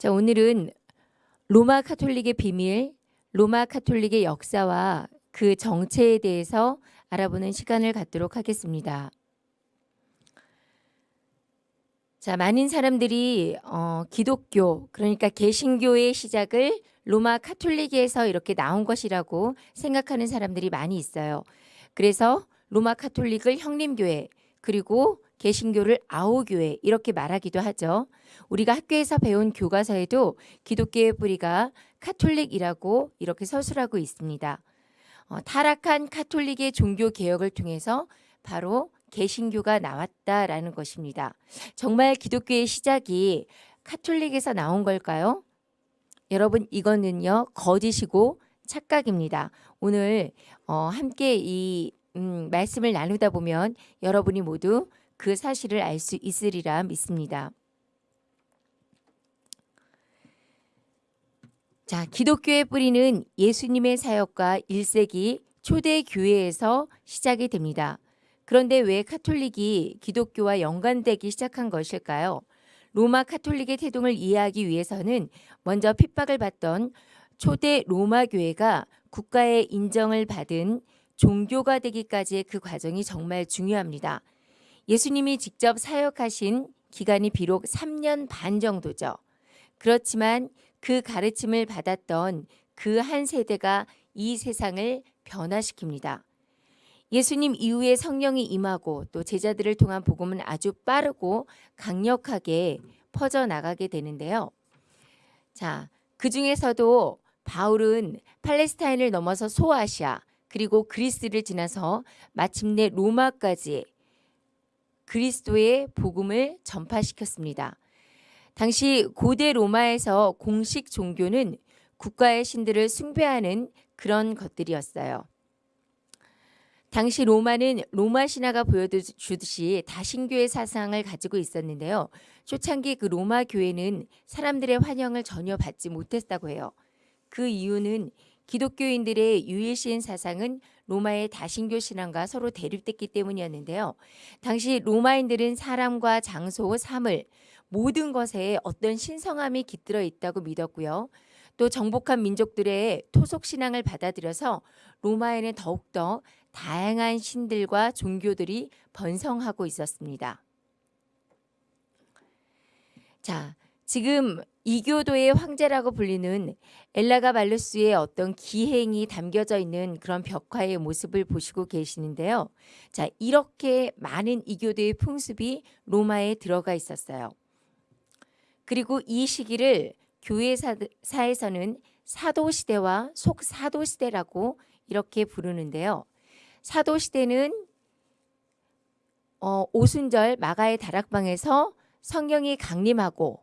자, 오늘은 로마 카톨릭의 비밀, 로마 카톨릭의 역사와 그 정체에 대해서 알아보는 시간을 갖도록 하겠습니다. 자, 많은 사람들이 어, 기독교, 그러니까 개신교의 시작을 로마 카톨릭에서 이렇게 나온 것이라고 생각하는 사람들이 많이 있어요. 그래서 로마 카톨릭을 형님교회, 그리고 개신교를 아오교회 이렇게 말하기도 하죠. 우리가 학교에서 배운 교과서에도 기독교의 뿌리가 카톨릭이라고 이렇게 서술하고 있습니다. 어, 타락한 카톨릭의 종교 개혁을 통해서 바로 개신교가 나왔다라는 것입니다. 정말 기독교의 시작이 카톨릭에서 나온 걸까요? 여러분 이거는요 거짓이고 착각입니다. 오늘 어, 함께 이 음, 말씀을 나누다 보면 여러분이 모두 그 사실을 알 수 있으리라 믿습니다. 자, 기독교의 뿌리는 예수님의 사역과 1세기 초대 교회에서 시작이 됩니다. 그런데 왜 카톨릭이 기독교와 연관되기 시작한 것일까요? 로마 카톨릭의 태동을 이해하기 위해서는 먼저 핍박을 받던 초대 로마 교회가 국가의 인정을 받은 종교가 되기까지의 그 과정이 정말 중요합니다. 예수님이 직접 사역하신 기간이 비록 3년 반 정도죠. 그렇지만 그 가르침을 받았던 그 한 세대가 이 세상을 변화시킵니다. 예수님 이후에 성령이 임하고 또 제자들을 통한 복음은 아주 빠르고 강력하게 퍼져나가게 되는데요. 자, 그 중에서도 바울은 팔레스타인을 넘어서 소아시아, 그리고 그리스를 지나서 마침내 로마까지 그리스도의 복음을 전파시켰습니다. 당시 고대 로마에서 공식 종교는 국가의 신들을 숭배하는 그런 것들이었어요. 당시 로마는 로마 신화가 보여주듯이 다신교의 사상을 가지고 있었는데요. 초창기 그 로마 교회는 사람들의 환영을 전혀 받지 못했다고 해요. 그 이유는 기독교인들의 유일신 사상은 로마의 다신교 신앙과 서로 대립됐기 때문이었는데요. 당시 로마인들은 사람과 장소, 사물 모든 것에 어떤 신성함이 깃들어 있다고 믿었고요. 또 정복한 민족들의 토속 신앙을 받아들여서 로마에는 더욱더 다양한 신들과 종교들이 번성하고 있었습니다. 자, 지금 이교도의 황제라고 불리는 엘라가 발루스의 어떤 기행이 담겨져 있는 그런 벽화의 모습을 보시고 계시는데요. 자, 이렇게 많은 이교도의 풍습이 로마에 들어가 있었어요. 그리고 이 시기를 교회사에서는 사도시대와 속사도시대라고 이렇게 부르는데요. 사도시대는 어, 오순절 마가의 다락방에서 성경이 강림하고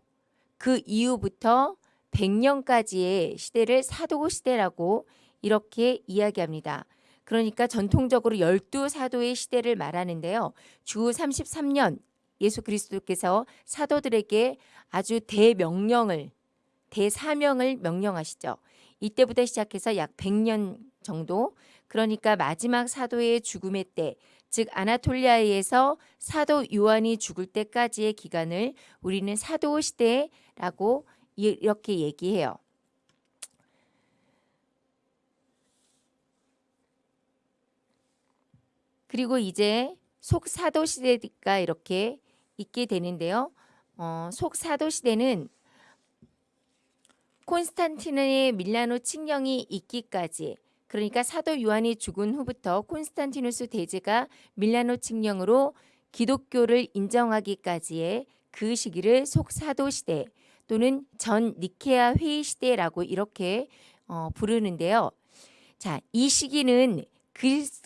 그 이후부터 100년까지의 시대를 사도 시대라고 이렇게 이야기합니다. 그러니까 전통적으로 열두 사도의 시대를 말하는데요. 주 33년 예수 그리스도께서 사도들에게 아주 대명령을 대사명을 명령하시죠. 이때부터 시작해서 약 100년 정도 그러니까 마지막 사도의 죽음의 때, 즉 아나톨리아에서 사도 요한이 죽을 때까지의 기간을 우리는 사도 시대 라고 이렇게 얘기해요. 그리고 이제 속사도 시대가 이렇게 있게 되는데요. 어, 속사도 시대는 콘스탄티누의 밀라노 칙령이 있기까지 그러니까 사도 요한이 죽은 후부터 콘스탄티누스 대제가 밀라노 칙령으로 기독교를 인정하기까지의 그 시기를 속사도 시대 또는 전 니케아 회의 시대라고 이렇게 어, 부르는데요. 자, 이 시기는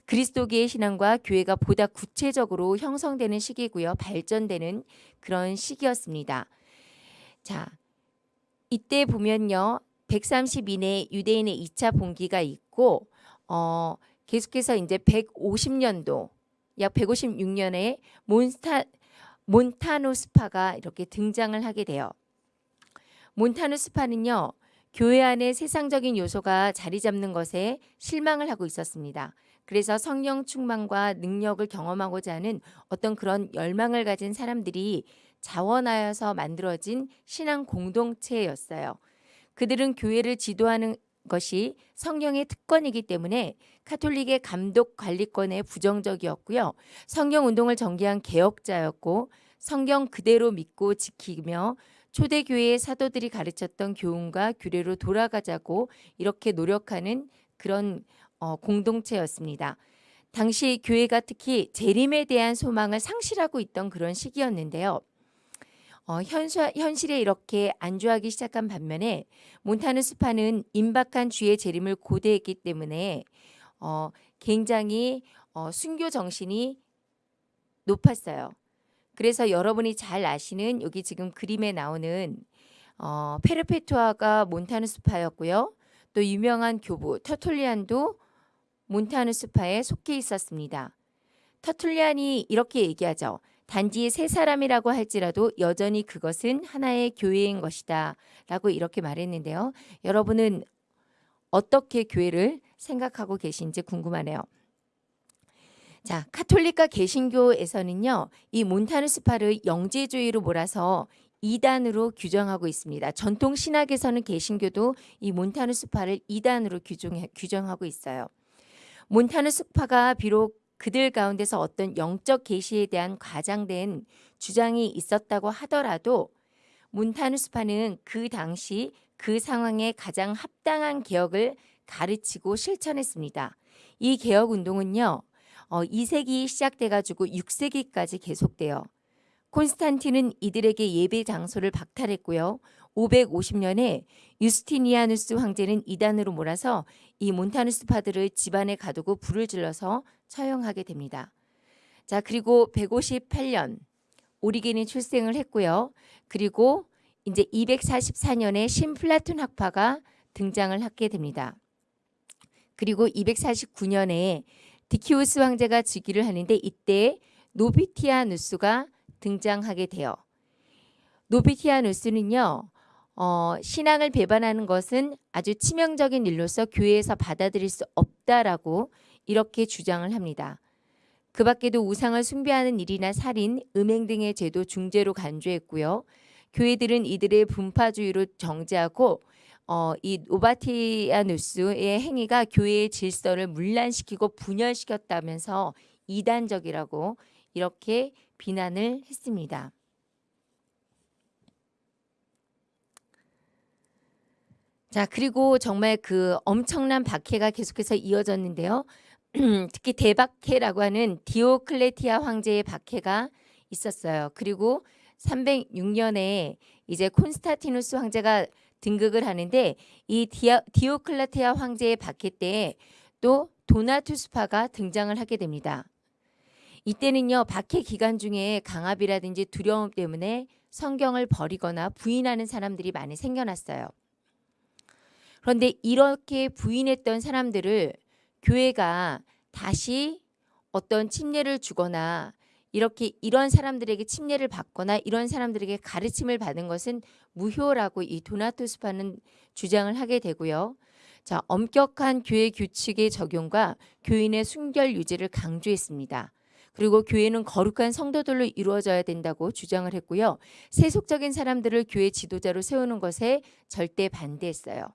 그리스도계의 신앙과 교회가 보다 구체적으로 형성되는 시기고요. 발전되는 그런 시기였습니다. 자, 이때 보면요. 130 이내 유대인의 2차 봉기가 있고 어, 계속해서 이제 150년도 약 156년에 몬스타 몬타누스파가 이렇게 등장을 하게 돼요. 몬타누 스파는요. 교회 안에 세상적인 요소가 자리 잡는 것에 실망을 하고 있었습니다. 그래서 성령 충만과 능력을 경험하고자 하는 어떤 그런 열망을 가진 사람들이 자원하여서 만들어진 신앙 공동체였어요. 그들은 교회를 지도하는 것이 성령의 특권이기 때문에 카톨릭의 감독 관리권에 부정적이었고요. 성경 운동을 전개한 개혁자였고 성경 그대로 믿고 지키며 초대교회의 사도들이 가르쳤던 교훈과 규례로 돌아가자고 이렇게 노력하는 그런 어, 공동체였습니다. 당시 교회가 특히 재림에 대한 소망을 상실하고 있던 그런 시기였는데요. 어, 현수, 현실에 이렇게 안주하기 시작한 반면에 몬타누 스파는 임박한 주의 재림을 고대했기 때문에 어, 굉장히 어, 순교 정신이 높았어요. 그래서 여러분이 잘 아시는 여기 지금 그림에 나오는 어, 페르페투아가 몬타누 스파였고요. 또 유명한 교부 터툴리안도 몬타누 스파에 속해 있었습니다. 터툴리안이 이렇게 얘기하죠. 단지 세 사람이라고 할지라도 여전히 그것은 하나의 교회인 것이다. 라고 이렇게 말했는데요. 여러분은 어떻게 교회를 생각하고 계신지 궁금하네요. 자, 카톨릭과 개신교에서는요, 이 몬타누 스파를 영재주의로 몰아서 이단으로 규정하고 있습니다. 전통 신학에서는 개신교도 이 몬타누 스파를 이단으로 규정해, 규정하고 있어요. 몬타누 스파가 비록 그들 가운데서 어떤 영적 계시에 대한 과장된 주장이 있었다고 하더라도 몬타누스파는 그 당시 그 상황에 가장 합당한 개혁을 가르치고 실천했습니다. 이 개혁 운동은요. 어, 2세기 시작돼 가지고 6세기까지 계속돼요. 콘스탄틴은 이들에게 예배 장소를 박탈했고요. 550년에 유스티니아누스 황제는 이단으로 몰아서 이 몬타누스파들을 집안에 가두고 불을 질러서 처형하게 됩니다. 자, 그리고 158년 오리겐이 출생을 했고요. 그리고 이제 244년에 신플라톤 학파가 등장을 하게 됩니다. 그리고 249년에 디키우스 황제가 즉위를 하는데 이때 노바티아누스가 등장하게 돼요. 노바티아누스는요. 어, 신앙을 배반하는 것은 아주 치명적인 일로서 교회에서 받아들일 수 없다라고 이렇게 주장을 합니다. 그 밖에도 우상을 숭배하는 일이나 살인, 음행 등의 죄도 중죄로 간주했고요. 교회들은 이들의 분파주의로 정죄하고 어, 이 노바티아누스의 행위가 교회의 질서를 문란시키고 분열시켰다면서 이단적이라고 이렇게 비난을 했습니다. 자, 그리고 정말 그 엄청난 박해가 계속해서 이어졌는데요. 특히 대박해라고 하는 디오클레티아 황제의 박해가 있었어요. 그리고 306년에 이제 콘스타티누스 황제가 등극을 하는데 이 디아, 디오클레티아 황제의 박해 때또 도나투스파가 등장을 하게 됩니다. 이때는요 박해 기간 중에 강압이라든지 두려움 때문에 성경을 버리거나 부인하는 사람들이 많이 생겨났어요. 그런데 이렇게 부인했던 사람들을 교회가 다시 어떤 침례를 주거나 이렇게 이런 사람들에게 침례를 받거나 이런 사람들에게 가르침을 받은 것은 무효라고 이 도나토스파는 주장을 하게 되고요. 자, 엄격한 교회 규칙의 적용과 교인의 순결 유지를 강조했습니다. 그리고 교회는 거룩한 성도들로 이루어져야 된다고 주장을 했고요. 세속적인 사람들을 교회 지도자로 세우는 것에 절대 반대했어요.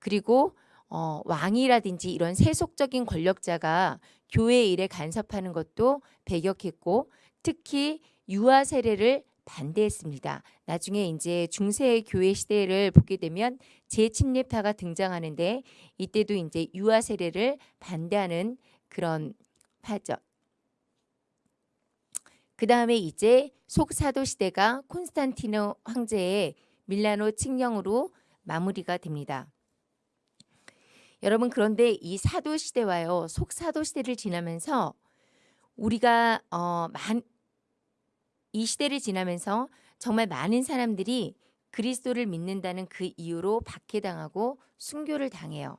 그리고 어, 왕이라든지 이런 세속적인 권력자가 교회 일에 간섭하는 것도 배격했고 특히 유아 세례를 반대했습니다. 나중에 이제 중세 교회 시대를 보게 되면 재침례파가 등장하는데 이때도 이제 유아 세례를 반대하는 그런 파죠. 그 다음에 이제 속사도 시대가 콘스탄티노 황제의 밀라노 칙령으로 마무리가 됩니다. 여러분 그런데 이 사도 시대와요 속사도 시대를 지나면서 우리가 어, 만, 이 시대를 지나면서 정말 많은 사람들이 그리스도를 믿는다는 그 이유로 박해당하고 순교를 당해요.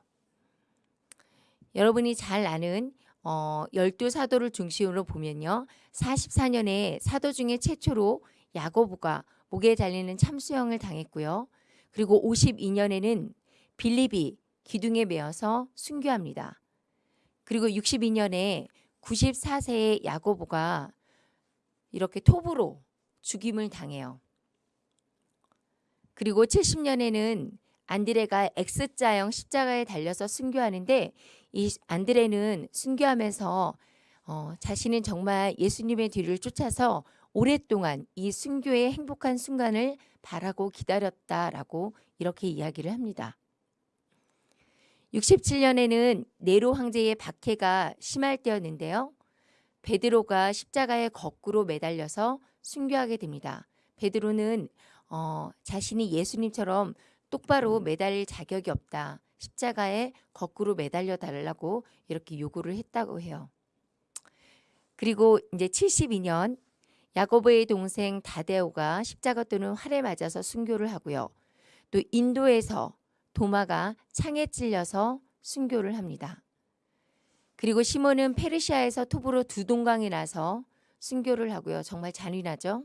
여러분이 잘 아는 어, 열두 사도를 중심으로 보면요. 44년에 사도 중에 최초로 야고보가 목에 달리는 참수형을 당했고요. 그리고 52년에는 빌립이 기둥에 매어서 순교합니다. 그리고 62년에 94세의 야고보가 이렇게 톱으로 죽임을 당해요. 그리고 70년에는 안드레가 X자형 십자가에 달려서 순교하는데 이 안드레는 순교하면서 어, 자신은 정말 예수님의 뒤를 쫓아서 오랫동안 이 순교의 행복한 순간을 바라고 기다렸다라고 이렇게 이야기를 합니다. 67년에는 네로 황제의 박해가 심할 때였는데요. 베드로가 십자가에 거꾸로 매달려서 순교하게 됩니다. 베드로는 어, 자신이 예수님처럼 똑바로 매달릴 자격이 없다. 십자가에 거꾸로 매달려 달라고 이렇게 요구를 했다고 해요. 그리고 이제 72년 야고보의 동생 다데오가 십자가 또는 활에 맞아서 순교를 하고요. 또 인도에서 도마가 창에 찔려서 순교를 합니다. 그리고 시몬은 페르시아에서 톱으로 두 동강에 나서 순교를 하고요. 정말 잔인하죠.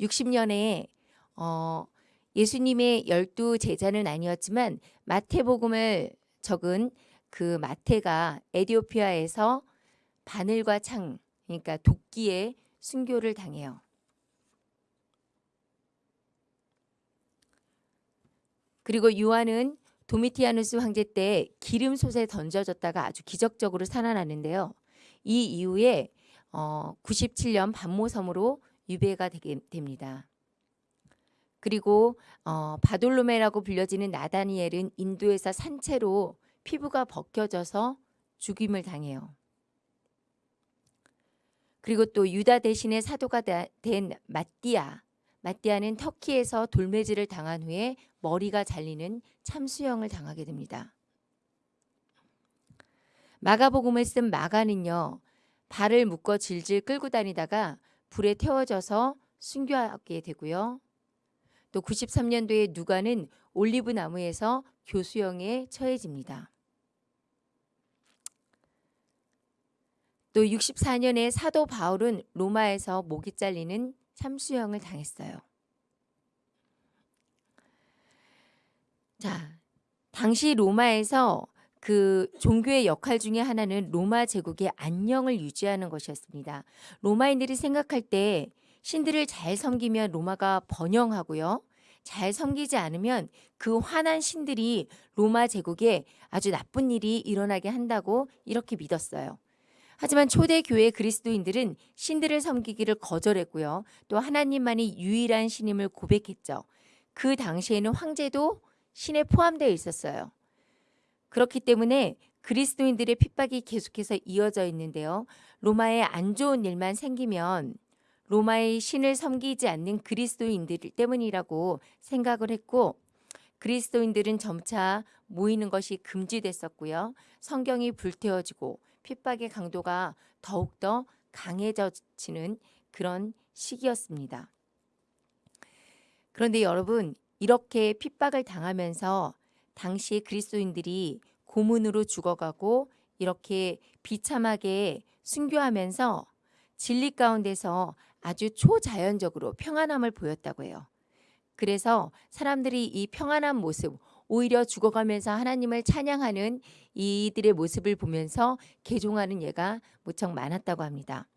60년에 어, 예수님의 열두 제자는 아니었지만 마태복음을 적은 그 마태가 에디오피아에서 바늘과 창 그러니까 도끼에 순교를 당해요. 그리고 요한은 도미티아누스 황제 때 기름 솥에 던져졌다가 아주 기적적으로 살아나는데요. 이 이후에 어, 97년 반모섬으로 유배가 되게 됩니다. 그리고 어, 바돌로메라고 불려지는 나다니엘은 인도에서 산채로 피부가 벗겨져서 죽임을 당해요. 그리고 또 유다 대신에 사도가 된 마띠아. 마띠아는 터키에서 돌매질을 당한 후에 머리가 잘리는 참수형을 당하게 됩니다. 마가복음을 쓴 마가는요. 발을 묶어 질질 끌고 다니다가 불에 태워져서 순교하게 되고요. 또 93년도에 누가는 올리브 나무에서 교수형에 처해집니다. 또 64년에 사도 바울은 로마에서 목이 잘리는 참수형을 당했어요. 자, 당시 로마에서 그 종교의 역할 중에 하나는 로마 제국의 안녕을 유지하는 것이었습니다. 로마인들이 생각할 때 신들을 잘 섬기면 로마가 번영하고요. 잘 섬기지 않으면 그 화난 신들이 로마 제국에 아주 나쁜 일이 일어나게 한다고 이렇게 믿었어요. 하지만 초대 교회 그리스도인들은 신들을 섬기기를 거절했고요. 또 하나님만이 유일한 신임을 고백했죠. 그 당시에는 황제도 신에 포함되어 있었어요. 그렇기 때문에 그리스도인들의 핍박이 계속해서 이어져 있는데요. 로마에 안 좋은 일만 생기면 로마의 신을 섬기지 않는 그리스도인들 때문이라고 생각을 했고 그리스도인들은 점차 모이는 것이 금지됐었고요. 성경이 불태워지고 핍박의 강도가 더욱더 강해져지는 그런 시기였습니다. 그런데 여러분 이렇게 핍박을 당하면서 당시 그리스도인들이 고문으로 죽어가고 이렇게 비참하게 순교하면서 진리 가운데서 아주 초자연적으로 평안함을 보였다고 해요. 그래서 사람들이 이 평안한 모습, 오히려 죽어가면서 하나님을 찬양하는 이들의 모습을 보면서 개종하는 예가 무척 많았다고 합니다.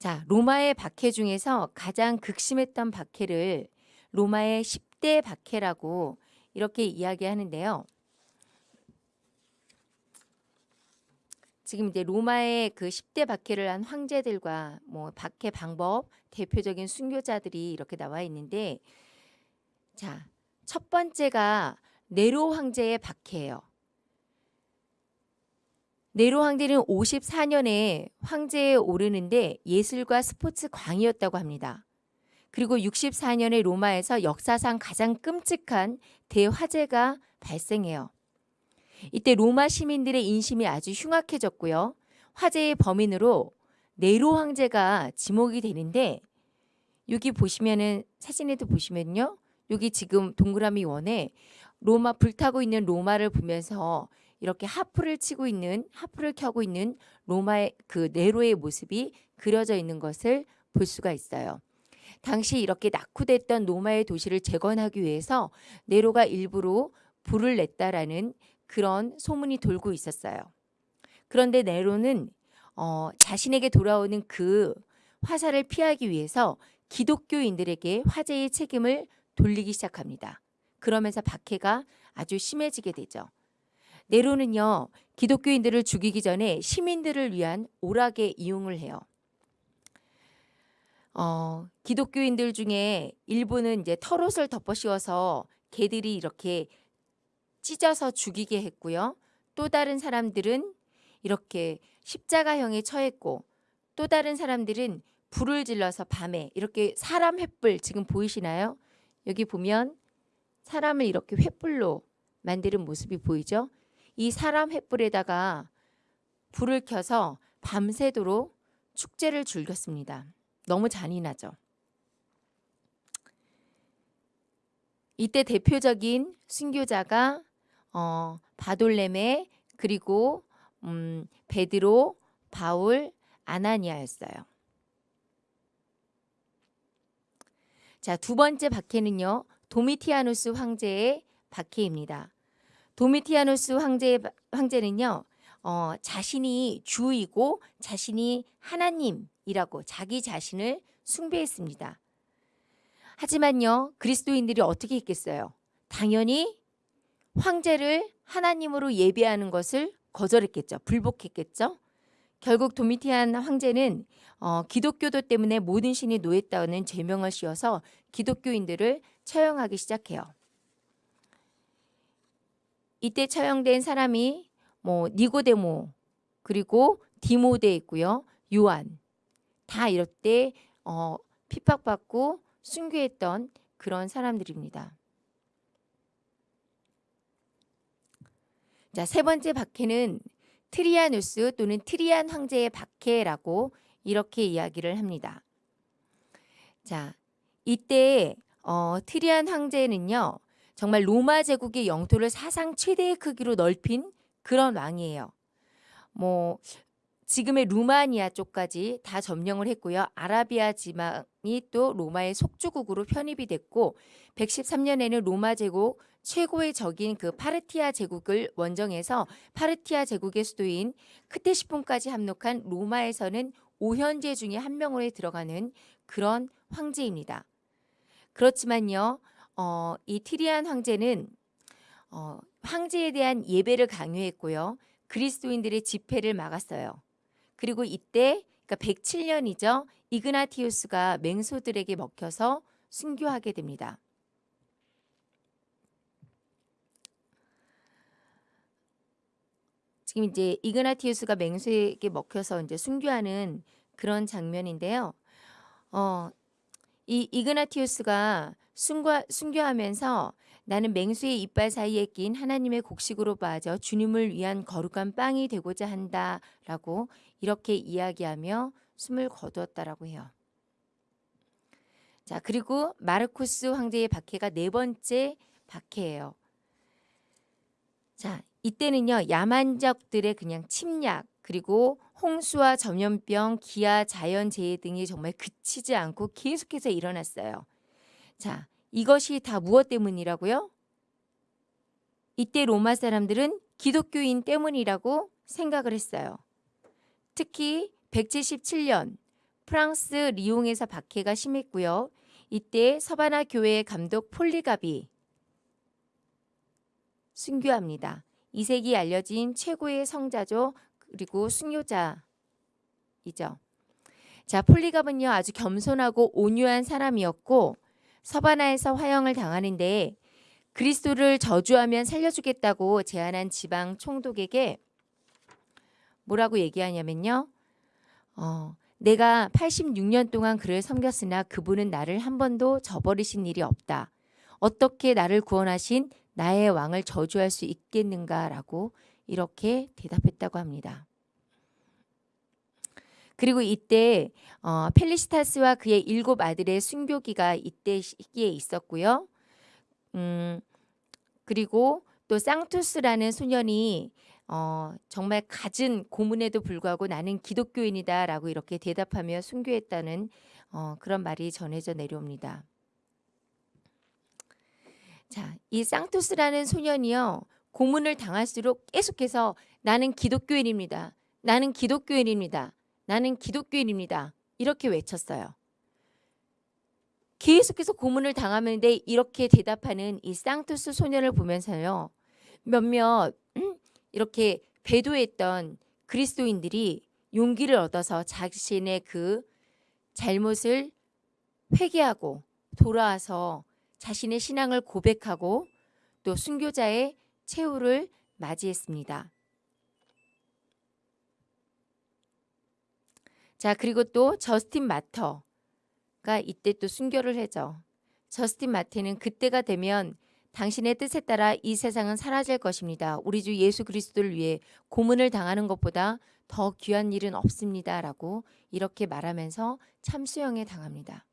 자, 로마의 박해 중에서 가장 극심했던 박해를 로마의 10대 박해라고 이렇게 이야기하는데요. 지금 이제 로마의 그 10대 박해를 한 황제들과 뭐 박해 방법, 대표적인 순교자들이 이렇게 나와 있는데 자, 첫 번째가 네로 황제의 박해예요. 네로 황제는 54년에 황제에 오르는데 예술과 스포츠 광이었다고 합니다. 그리고 64년에 로마에서 역사상 가장 끔찍한 대화재가 발생해요. 이때 로마 시민들의 인심이 아주 흉악해졌고요. 화재의 범인으로 네로 황제가 지목이 되는데 여기 보시면은 사진에도 보시면요. 여기 지금 동그라미 원에 로마 불타고 있는 로마를 보면서 이렇게 하프를 치고 있는 하프를 켜고 있는 로마의 그 네로의 모습이 그려져 있는 것을 볼 수가 있어요. 당시 이렇게 낙후됐던 로마의 도시를 재건하기 위해서 네로가 일부러 불을 냈다라는 그런 소문이 돌고 있었어요. 그런데 네로는 어, 자신에게 돌아오는 그 화살을 피하기 위해서 기독교인들에게 화재의 책임을 돌리기 시작합니다. 그러면서 박해가 아주 심해지게 되죠. 네로는요, 기독교인들을 죽이기 전에 시민들을 위한 오락에 이용을 해요. 어, 기독교인들 중에 일부는 이제 털옷을 덮어 씌워서 개들이 이렇게 찢어서 죽이게 했고요. 또 다른 사람들은 이렇게 십자가형에 처했고 또 다른 사람들은 불을 질러서 밤에 이렇게 사람 횃불 지금 보이시나요? 여기 보면 사람을 이렇게 횃불로 만드는 모습이 보이죠? 이 사람 횃불에다가 불을 켜서 밤새도록 축제를 즐겼습니다. 너무 잔인하죠. 이때 대표적인 순교자가 어, 바돌레메 그리고 음, 베드로, 바울, 아나니아였어요. 자, 두 번째 박해는요. 도미티아누스 황제의 박해입니다. 도미티아누스 황제 황제는요. 어, 자신이 주이고 자신이 하나님이라고 자기 자신을 숭배했습니다. 하지만요. 그리스도인들이 어떻게 했겠어요? 당연히 황제를 하나님으로 예배하는 것을 거절했겠죠. 불복했겠죠. 결국 도미티안 황제는 어, 기독교도 때문에 모든 신이 노했다는 죄명을 씌워서 기독교인들을 처형하기 시작해요. 이때 처형된 사람이 뭐 니고데모 그리고 디모데 있고요. 요한 다때 어, 핍박받고 순교했던 그런 사람들입니다. 자, 세 번째 박해는 트리아누스 또는 트리안 황제의 박해라고 이렇게 이야기를 합니다. 자, 이때 어, 트리안 황제는요. 정말 로마 제국의 영토를 사상 최대의 크기로 넓힌 그런 왕이에요. 뭐 지금의 루마니아 쪽까지 다 점령을 했고요. 아라비아 지방이 또 로마의 속주국으로 편입이 됐고 113년에는 로마 제국 최고의 적인 그 파르티아 제국을 원정해서 파르티아 제국의 수도인 크테시폰까지 함록한 로마에서는 오현제 중에 한 명으로 들어가는 그런 황제입니다. 그렇지만요, 어, 이 티리안 황제는 어, 황제에 대한 예배를 강요했고요. 그리스도인들의 집회를 막았어요. 그리고 이때 그러니까 107년이죠. 이그나티우스가 맹소들에게 먹혀서 순교하게 됩니다. 지금 이제 이그나티우스가 맹수에게 먹혀서 이제 순교하는 그런 장면인데요. 어, 이 이그나티우스가 순교, 순교하면서 나는 맹수의 이빨 사이에 낀 하나님의 곡식으로 빠져 주님을 위한 거룩한 빵이 되고자 한다 라고 이렇게 이야기하며 숨을 거두었다라고 해요. 자, 그리고 마르쿠스 황제의 박해가 네 번째 박해예요. 자, 이때는요. 야만적들의 그냥 침략 그리고 홍수와 전염병, 기아, 자연재해 등이 정말 그치지 않고 계속해서 일어났어요. 자, 이것이 다 무엇 때문이라고요? 이때 로마 사람들은 기독교인 때문이라고 생각을 했어요. 특히 177년 프랑스 리옹에서 박해가 심했고요. 이때 서바나 교회의 감독 폴리갑이 순교합니다. 2세기 알려진 최고의 성자죠. 그리고 순교자이죠. 자, 폴리갑은요 아주 겸손하고 온유한 사람이었고 서바나에서 화형을 당하는데 그리스도를 저주하면 살려주겠다고 제안한 지방 총독에게 뭐라고 얘기하냐면요. 어, 내가 86년 동안 그를 섬겼으나 그분은 나를 한 번도 저버리신 일이 없다. 어떻게 나를 구원하신 나의 왕을 저주할 수 있겠는가라고 이렇게 대답했다고 합니다. 그리고 이때 어, 펠리시타스와 그의 일곱 아들의 순교기가 이때 시기에 있었고요. 음, 그리고 또 쌍투스라는 소년이 어, 정말 갖은 고문에도 불구하고 나는 기독교인이다 라고 이렇게 대답하며 순교했다는 어, 그런 말이 전해져 내려옵니다. 자, 이 쌍투스라는 소년이요. 고문을 당할수록 계속해서 나는 기독교인입니다. 나는 기독교인입니다. 나는 기독교인입니다. 이렇게 외쳤어요. 계속해서 고문을 당하는데 이렇게 대답하는 이 쌍투스 소년을 보면서요. 몇몇 음, 이렇게 배도했던 그리스도인들이 용기를 얻어서 자신의 그 잘못을 회개하고 돌아와서 자신의 신앙을 고백하고 또 순교자의 최후를 맞이했습니다. 자, 그리고 또 저스틴 마터가 이때 또 순교를 해죠. 저스틴 마테는 그때가 되면 당신의 뜻에 따라 이 세상은 사라질 것입니다. 우리 주 예수 그리스도를 위해 고문을 당하는 것보다 더 귀한 일은 없습니다. 라고 이렇게 말하면서 참수형에 당합니다.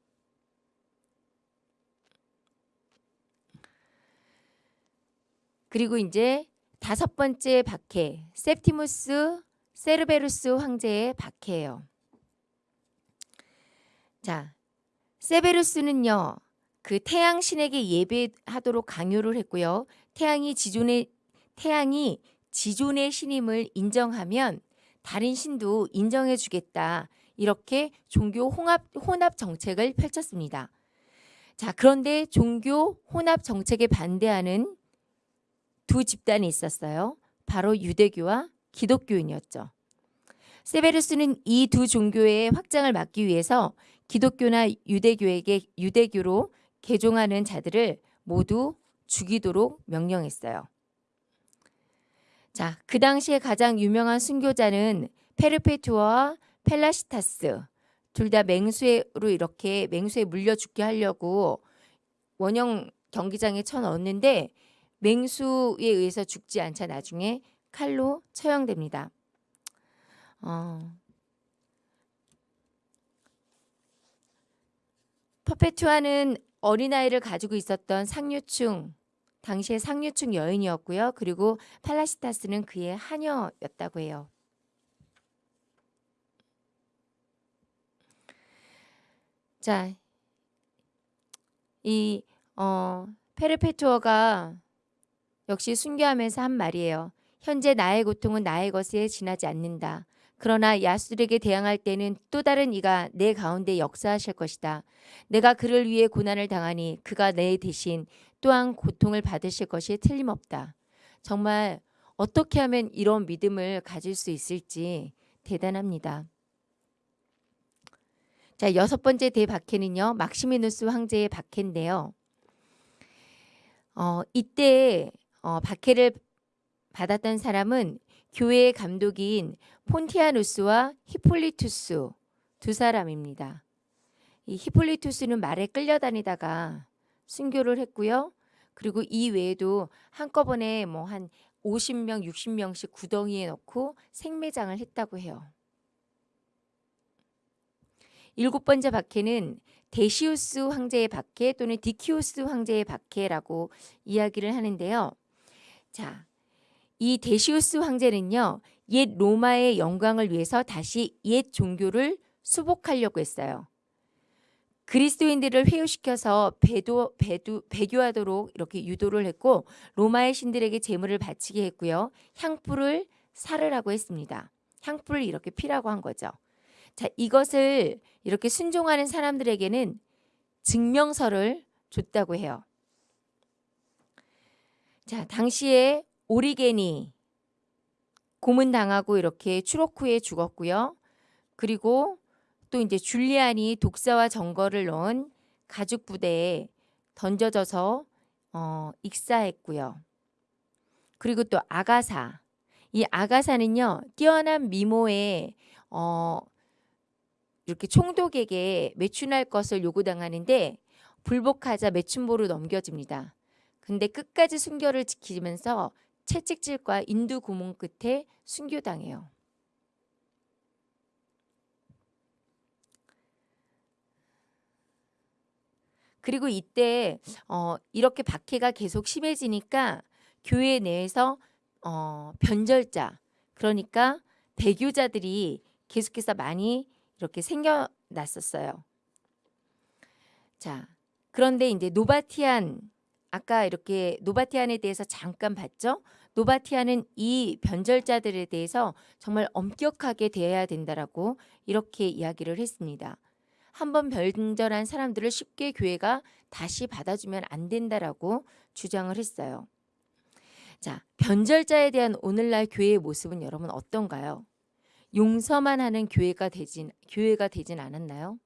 그리고 이제 다섯 번째 박해, 세프티무스 세르베루스 황제의 박해예요. 자, 세베루스는요. 그 태양 신에게 예배하도록 강요를 했고요. 태양이 지존의 태양이 지존의 신임을 인정하면 다른 신도 인정해 주겠다. 이렇게 종교 혼합 혼합 정책을 펼쳤습니다. 자, 그런데 종교 혼합 정책에 반대하는 두 집단이 있었어요. 바로 유대교와 기독교인이었죠. 세베르스는 이 두 종교의 확장을 막기 위해서 기독교나 유대교에게 유대교로 개종하는 자들을 모두 죽이도록 명령했어요. 자, 그 당시에 가장 유명한 순교자는 페르페투어와 펠라시타스 둘 다 맹수로 이렇게 맹수에 물려 죽게 하려고 원형 경기장에 쳐넣었는데 맹수에 의해서 죽지 않자 나중에 칼로 처형됩니다. 어, 퍼페투아는 어린아이를 가지고 있었던 상류층 당시의 상류층 여인이었고요. 그리고 팔라시타스는 그의 하녀였다고 해요. 자, 이 어, 페르페투어가 역시 순교하면서 한 말이에요. 현재 나의 고통은 나의 것에 지나지 않는다. 그러나 야수들에게 대항할 때는 또 다른 이가 내 가운데 역사하실 것이다. 내가 그를 위해 고난을 당하니 그가 내 대신 또한 고통을 받으실 것이 틀림없다. 정말 어떻게 하면 이런 믿음을 가질 수 있을지 대단합니다. 자, 여섯 번째 대박해는요. 막시미누스 황제의 박해인데요. 어, 이때 어, 박해를 받았던 사람은 교회의 감독인 폰티아누스와 히폴리투스 두 사람입니다. 이 히폴리투스는 말에 끌려다니다가 순교를 했고요. 그리고 이 외에도 한꺼번에 뭐 한 50명, 60명씩 구덩이에 넣고 생매장을 했다고 해요. 일곱 번째 박해는 데시우스 황제의 박해 또는 디키우스 황제의 박해라고 이야기를 하는데요. 자, 이 데시우스 황제는요. 옛 로마의 영광을 위해서 다시 옛 종교를 수복하려고 했어요. 그리스도인들을 회유시켜서 배도, 배도, 배교하도록 이렇게 유도를 했고 로마의 신들에게 제물을 바치게 했고요. 향불을 살으라고 했습니다. 향불을 이렇게 피라고 한 거죠. 자, 이것을 이렇게 순종하는 사람들에게는 증명서를 줬다고 해요. 자, 당시에 오리겐이 고문당하고 이렇게 추록 후에 죽었고요. 그리고 또 이제 줄리안이 독사와 정거를 넣은 가죽 부대에 던져져서 어, 익사했고요. 그리고 또 아가사. 이 아가사는요. 뛰어난 미모에 어, 이렇게 총독에게 매춘할 것을 요구당하는데 불복하자 매춘보로 넘겨집니다. 근데 끝까지 순교를 지키면서 채찍질과 인두 고문 끝에 순교당해요. 그리고 이때 어, 이렇게 박해가 계속 심해지니까 교회 내에서 어, 변절자 그러니까 배교자들이 계속해서 많이 이렇게 생겨났었어요. 자, 그런데 이제 노바티안 아까 이렇게 노바티안에 대해서 잠깐 봤죠? 노바티아는 이 변절자들에 대해서 정말 엄격하게 대해야 된다라고 이렇게 이야기를 했습니다. 한번 변절한 사람들을 쉽게 교회가 다시 받아주면 안 된다라고 주장을 했어요. 자, 변절자에 대한 오늘날 교회의 모습은 여러분 어떤가요? 용서만 하는 교회가 되진 교회가 되진 않았나요?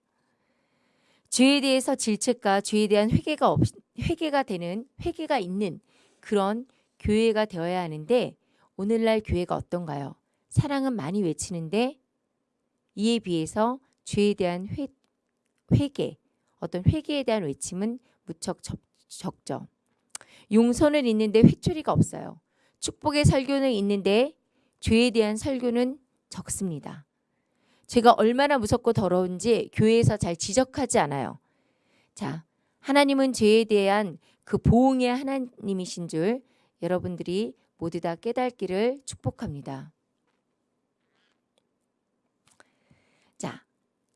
죄에 대해서 질책과 죄에 대한 회개가 없 회개가 되는 회개가 있는 그런 교회가 되어야 하는데 오늘날 교회가 어떤가요? 사랑은 많이 외치는데 이에 비해서 죄에 대한 회, 회개, 어떤 회개에 대한 외침은 무척 적, 적죠. 용서는 있는데 회초리가 없어요. 축복의 설교는 있는데 죄에 대한 설교는 적습니다. 죄가 얼마나 무섭고 더러운지 교회에서 잘 지적하지 않아요. 자, 하나님은 죄에 대한 그 보응의 하나님이신 줄 여러분들이 모두 다 깨닫기를 축복합니다. 자,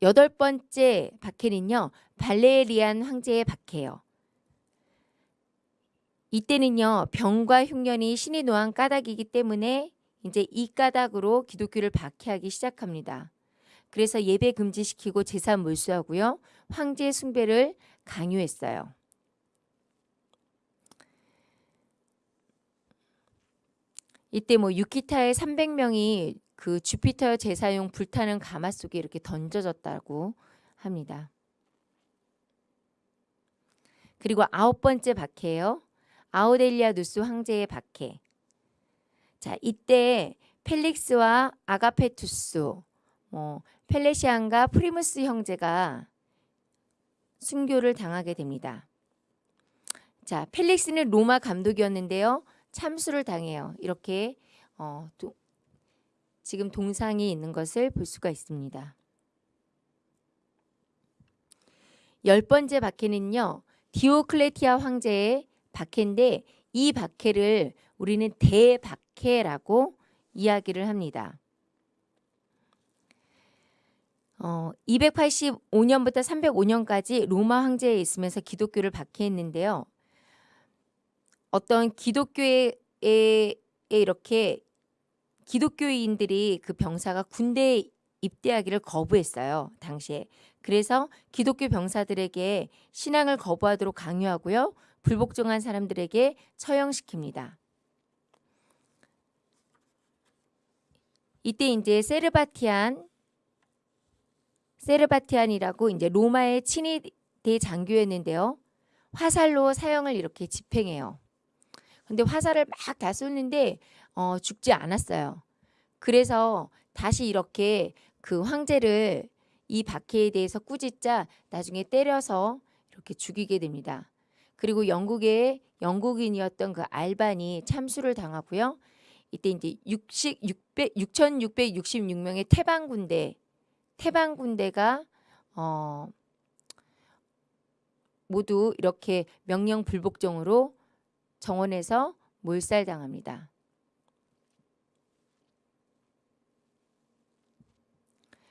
여덟 번째 박해는요. 발레리안 황제의 박해예요. 이때는요. 병과 흉년이 신이 노한 까닭이기 때문에 이제 이 까닭으로 기독교를 박해하기 시작합니다. 그래서 예배 금지시키고 재산 몰수하고요. 황제 숭배를 강요했어요. 이때 뭐 유키타의 300명이 그 주피터 제사용 불타는 가마 속에 이렇게 던져졌다고 합니다. 그리고 아홉 번째 박해예요. 아우델리아누스 황제의 박해. 자, 이때 펠릭스와 아가페투스, 뭐 펠리시안과 프리무스 형제가 순교를 당하게 됩니다. 자, 펠릭스는 로마 감독이었는데요. 참수를 당해요. 이렇게 어, 도, 지금 동상이 있는 것을 볼 수가 있습니다. 열 번째 박해는요. 디오클레티아 황제의 박해인데 이 박해를 우리는 대박해라고 이야기를 합니다. 어, 285년부터 305년까지 로마 황제에 있으면서 기독교를 박해했는데요. 어떤 기독교에 이렇게 기독교인들이 그 병사가 군대에 입대하기를 거부했어요. 당시에. 그래서 기독교 병사들에게 신앙을 거부하도록 강요하고요. 불복종한 사람들에게 처형시킵니다. 이때 이제 세르바티안 세르바티안이라고 이제 로마의 친위 대장교였는데요. 화살로 사형을 이렇게 집행해요. 근데 화살을 막 다 쏘는데 어, 죽지 않았어요. 그래서 다시 이렇게 그 황제를 이 박해에 대해서 꾸짖자 나중에 때려서 이렇게 죽이게 됩니다. 그리고 영국의 영국인이었던 그 알반이 참수를 당하고요. 이때 이제 60, 600, 6,666명의 태방 군대, 태방 군대가 어, 모두 이렇게 명령 불복종으로 정원에서 몰살당합니다.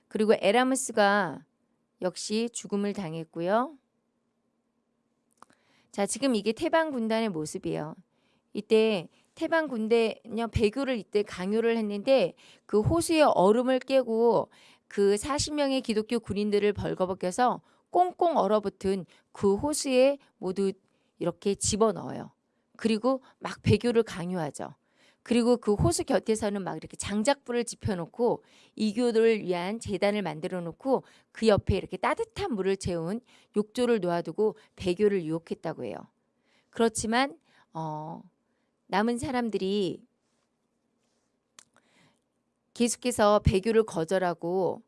그리고 에라무스가 역시 죽음을 당했고요. 자, 지금 이게 태방 군단의 모습이에요. 이때 태방 군대냐 배교를 이때 강요를 했는데 그 호수의 얼음을 깨고 그 40명의 기독교 군인들을 벌거벗겨서 꽁꽁 얼어붙은 그 호수에 모두 이렇게 집어넣어요. 그리고 막 배교를 강요하죠. 그리고 그 호수 곁에서는 막 이렇게 장작불을 지펴놓고 이교도를 위한 재단을 만들어 놓고 그 옆에 이렇게 따뜻한 물을 채운 욕조를 놓아두고 배교를 유혹했다고 해요. 그렇지만 어, 남은 사람들이 계속해서 배교를 거절하고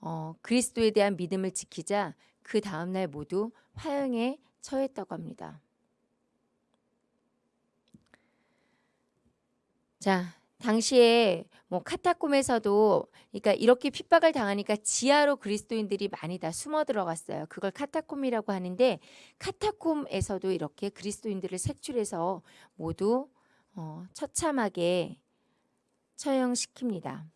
어, 그리스도에 대한 믿음을 지키자 그 다음날 모두 화형에 처했다고 합니다. 자, 당시에 뭐 카타콤에서도 그러니까 이렇게 핍박을 당하니까 지하로 그리스도인들이 많이 다 숨어 들어갔어요. 그걸 카타콤이라고 하는데 카타콤에서도 이렇게 그리스도인들을 색출해서 모두 어, 처참하게 처형시킵니다.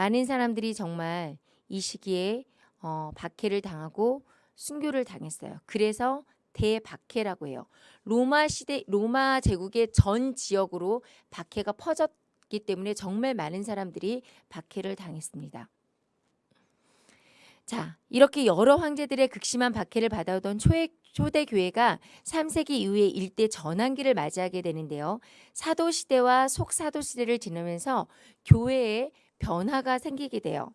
많은 사람들이 정말 이 시기에 어, 박해를 당하고 순교를 당했어요. 그래서 대박해라고 해요. 로마 시대 로마 제국의 전 지역으로 박해가 퍼졌기 때문에 정말 많은 사람들이 박해를 당했습니다. 자, 이렇게 여러 황제들의 극심한 박해를 받아오던 초대, 초대 교회가 3세기 이후에 일대 전환기를 맞이하게 되는데요. 사도 시대와 속사도 시대를 지나면서 교회에 변화가 생기게 돼요.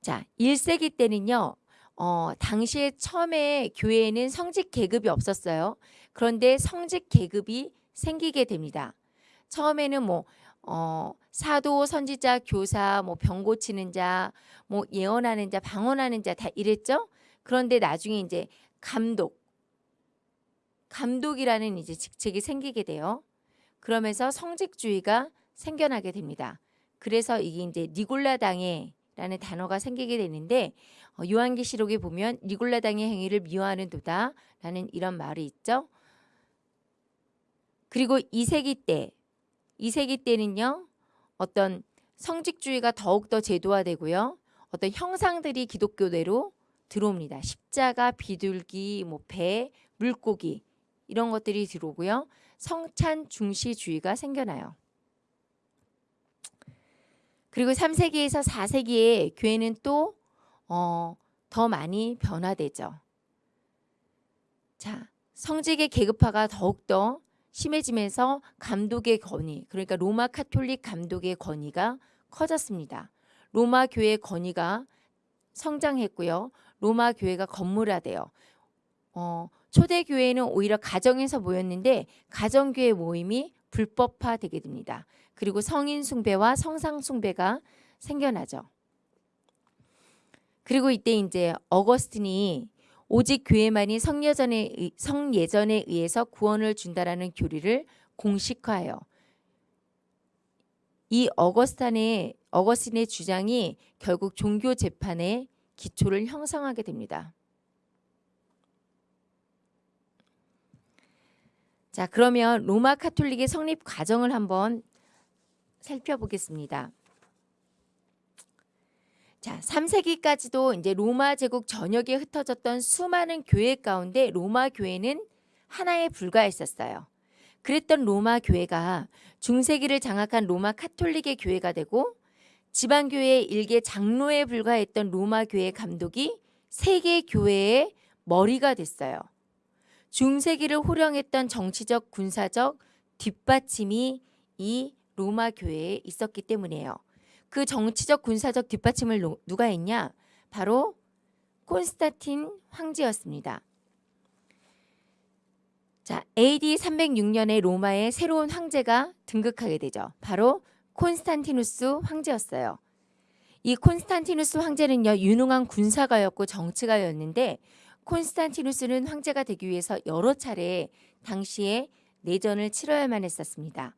자, 1세기 때는요. 어, 당시에 처음에 교회에는 성직 계급이 없었어요. 그런데 성직 계급이 생기게 됩니다. 처음에는 뭐 어, 사도, 선지자, 교사, 뭐 병 고치는 자, 뭐 예언하는 자, 방언하는 자 다 이랬죠. 그런데 나중에 이제 감독, 감독이라는 이제 직책이 생기게 돼요. 그러면서 성직주의가 생겨나게 됩니다. 그래서 이게 이제 니골라당에라는 단어가 생기게 되는데 어, 요한계시록에 보면 니골라당의 행위를 미워하는 도다 라는 이런 말이 있죠. 그리고 2세기 때 2세기 때는요. 어떤 성직주의가 더욱더 제도화되고요. 어떤 형상들이 기독교대로 들어옵니다. 십자가, 비둘기, 뭐 배, 물고기 이런 것들이 들어오고요. 성찬 중시주의가 생겨나요. 그리고 3세기에서 4세기에 교회는 또 어, 더 많이 변화되죠. 자, 성직의 계급화가 더욱더 심해지면서 감독의 권위, 그러니까 로마 카톨릭 감독의 권위가 커졌습니다. 로마 교회 권위가 성장했고요. 로마 교회가 건물화돼요. 어, 초대 교회는 오히려 가정에서 모였는데 가정교회 모임이 불법화되게 됩니다. 그리고 성인 숭배와 성상 숭배가 생겨나죠. 그리고 이때 이제 어거스틴이 오직 교회만이 성예전에, 성예전에 의해서 구원을 준다라는 교리를 공식화해요. 이 어거스탄의 어거스틴의 주장이 결국 종교 재판의 기초를 형성하게 됩니다. 자, 그러면 로마 카톨릭의 성립 과정을 한번 살펴보겠습니다. 자, 3세기까지도 이제 로마 제국 전역에 흩어졌던 수많은 교회 가운데 로마 교회는 하나에 불과했었어요. 그랬던 로마 교회가 중세기를 장악한 로마 카톨릭의 교회가 되고 지방 교회의 일개 장로에 불과했던 로마 교회 감독이 세계 교회의 머리가 됐어요. 중세기를 호령했던 정치적 군사적 뒷받침이 이 로마 교회에 있었기 때문이에요. 그 정치적 군사적 뒷받침을 누가 했냐? 바로 콘스타틴 황제였습니다. 자, AD 306년에 로마에 새로운 황제가 등극하게 되죠. 바로 콘스탄티누스 황제였어요. 이 콘스탄티누스 황제는요 유능한 군사가였고 정치가였는데 콘스탄티누스는 황제가 되기 위해서 여러 차례 당시에 내전을 치러야만 했었습니다.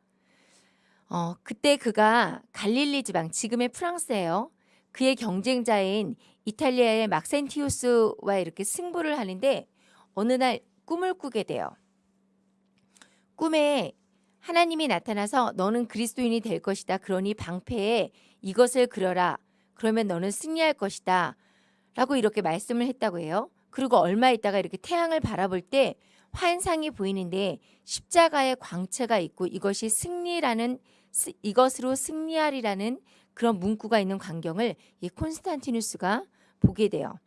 어, 그때 그가 갈릴리 지방, 지금의 프랑스예요. 그의 경쟁자인 이탈리아의 막센티우스와 이렇게 승부를 하는데 어느 날 꿈을 꾸게 돼요. 꿈에 하나님이 나타나서 너는 그리스도인이 될 것이다. 그러니 방패에 이것을 그려라. 그러면 너는 승리할 것이다. 라고 이렇게 말씀을 했다고 해요. 그리고 얼마 있다가 이렇게 태양을 바라볼 때 환상이 보이는데 십자가의 광채가 있고 이것이 승리라는 이것으로 승리하리라는 그런 문구가 있는 광경을 이 콘스탄티누스가 보게 돼요.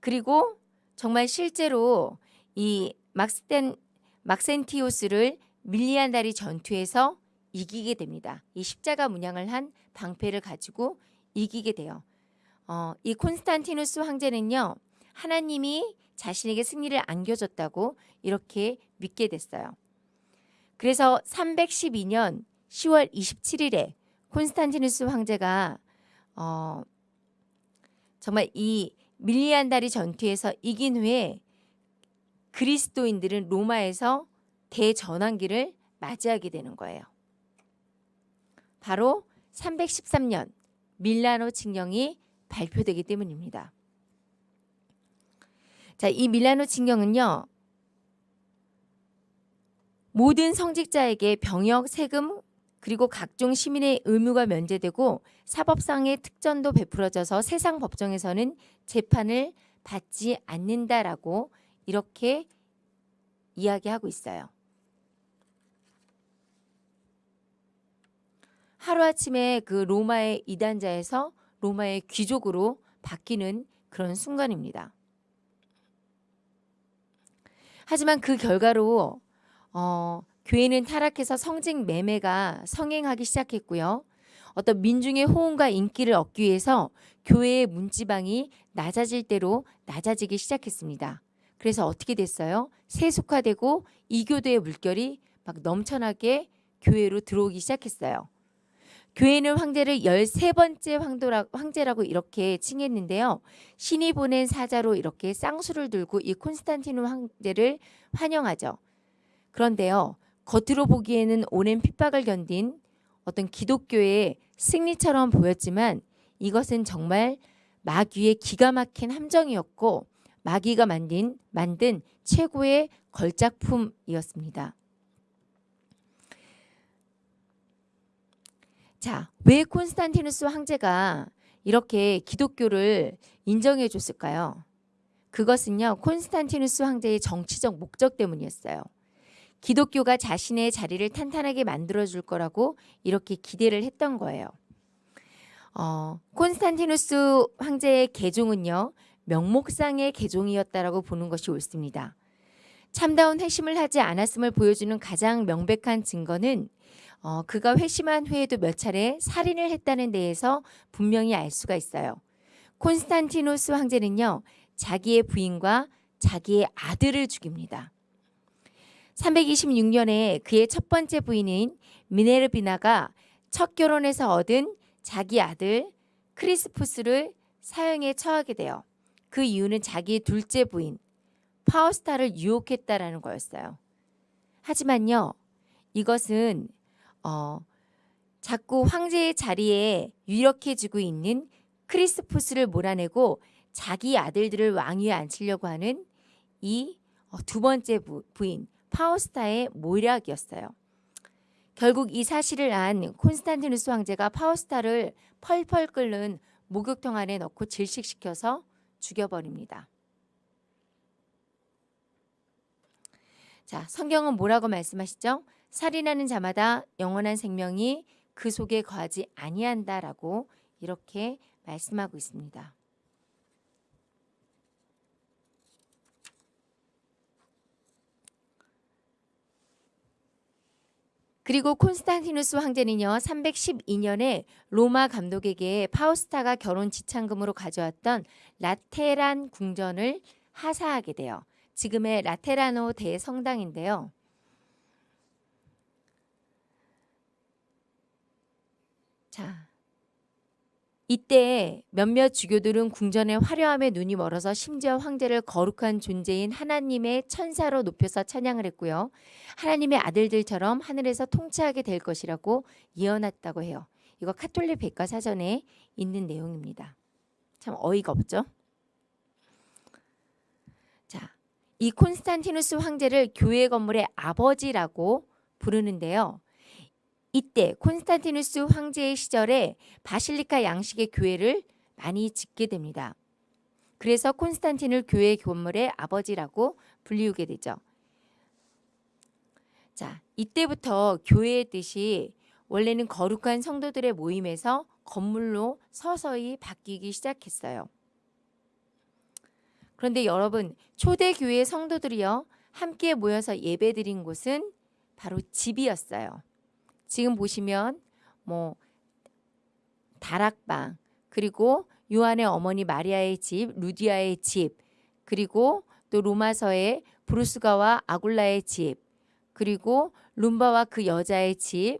그리고 정말 실제로 이 막스텐 막센티오스를 밀리안다리 전투에서 이기게 됩니다. 이 십자가 문양을 한 방패를 가지고 이기게 돼요. 어, 이 콘스탄티누스 황제는요. 하나님이 자신에게 승리를 안겨줬다고 이렇게 믿게 됐어요. 그래서 312년 10월 27일에 콘스탄티누스 황제가 어, 정말 이 밀리안다리 전투에서 이긴 후에 그리스도인들은 로마에서 대전환기를 맞이하게 되는 거예요. 바로 313년 밀라노 칙령이 발표되기 때문입니다. 자, 이 밀라노 칙령은요. 모든 성직자에게 병역, 세금, 그리고 각종 시민의 의무가 면제되고 사법상의 특전도 베풀어져서 세상 법정에서는 재판을 받지 않는다라고 이렇게 이야기하고 있어요. 하루아침에 그 로마의 이단자에서 로마의 귀족으로 바뀌는 그런 순간입니다. 하지만 그 결과로 어, 교회는 타락해서 성직 매매가 성행하기 시작했고요. 어떤 민중의 호응과 인기를 얻기 위해서 교회의 문지방이 낮아질 대로 낮아지기 시작했습니다. 그래서 어떻게 됐어요? 세속화되고 이교도의 물결이 막 넘쳐나게 교회로 들어오기 시작했어요. 교회는 황제를 13번째 황도라, 황제라고 이렇게 칭했는데요. 신이 보낸 사자로 이렇게 쌍수를 들고 이 콘스탄티누 황제를 환영하죠. 그런데요. 겉으로 보기에는 오랜 핍박을 견딘 어떤 기독교의 승리처럼 보였지만 이것은 정말 마귀의 기가 막힌 함정이었고 마귀가 만든 만든 최고의 걸작품이었습니다. 자, 왜 콘스탄티누스 황제가 이렇게 기독교를 인정해 줬을까요? 그것은요, 콘스탄티누스 황제의 정치적 목적 때문이었어요. 기독교가 자신의 자리를 탄탄하게 만들어 줄 거라고 이렇게 기대를 했던 거예요. 어, 콘스탄티누스 황제의 개종은요, 명목상의 개종이었다라고 보는 것이 옳습니다. 참다운 회심을 하지 않았음을 보여주는 가장 명백한 증거는 어, 그가 회심한 후에도 몇 차례 살인을 했다는 데에서 분명히 알 수가 있어요. 콘스탄티노스 황제는요. 자기의 부인과 자기의 아들을 죽입니다. 326년에 그의 첫 번째 부인인 미네르비나가 첫 결혼에서 얻은 자기 아들 크리스푸스를 사형에 처하게 돼요. 그 이유는 자기의 둘째 부인 파우스타를 유혹했다라는 거였어요. 하지만요. 이것은 어, 자꾸 황제의 자리에 유력해지고 있는 크리스푸스를 몰아내고 자기 아들들을 왕위에 앉히려고 하는 이두 어, 번째 부, 부인 파우스타의 모략이었어요. 결국 이 사실을 안 콘스탄티누스 황제가 파우스타를 펄펄 끓는 목욕통 안에 넣고 질식시켜서 죽여버립니다. 자, 성경은 뭐라고 말씀하시죠? 살인하는 자마다 영원한 생명이 그 속에 거하지 아니한다라고 이렇게 말씀하고 있습니다. 그리고 콘스탄티누스 황제는요 312년에 로마 감독에게 파우스타가 결혼 지참금으로 가져왔던 라테란 궁전을 하사하게 돼요. 지금의 라테라노 대성당인데요. 자, 이때 몇몇 주교들은 궁전의 화려함에 눈이 멀어서 심지어 황제를 거룩한 존재인 하나님의 천사로 높여서 찬양을 했고요. 하나님의 아들들처럼 하늘에서 통치하게 될 것이라고 예언했다고 해요. 이거 카톨릭 백과사전에 있는 내용입니다. 참 어이가 없죠? 자, 이 콘스탄티누스 황제를 교회 건물의 아버지라고 부르는데요. 이때 콘스탄티누스 황제의 시절에 바실리카 양식의 교회를 많이 짓게 됩니다. 그래서 콘스탄틴을 교회 건물의 아버지라고 불리우게 되죠. 자, 이때부터 교회의 뜻이 원래는 거룩한 성도들의 모임에서 건물로 서서히 바뀌기 시작했어요. 그런데 여러분, 초대교회 성도들이요, 함께 모여서 예배드린 곳은 바로 집이었어요. 지금 보시면 뭐 다락방 그리고 요한의 어머니 마리아의 집, 루디아의 집, 그리고 또 로마서의 브루스가와 아굴라의 집, 그리고 룸바와 그 여자의 집,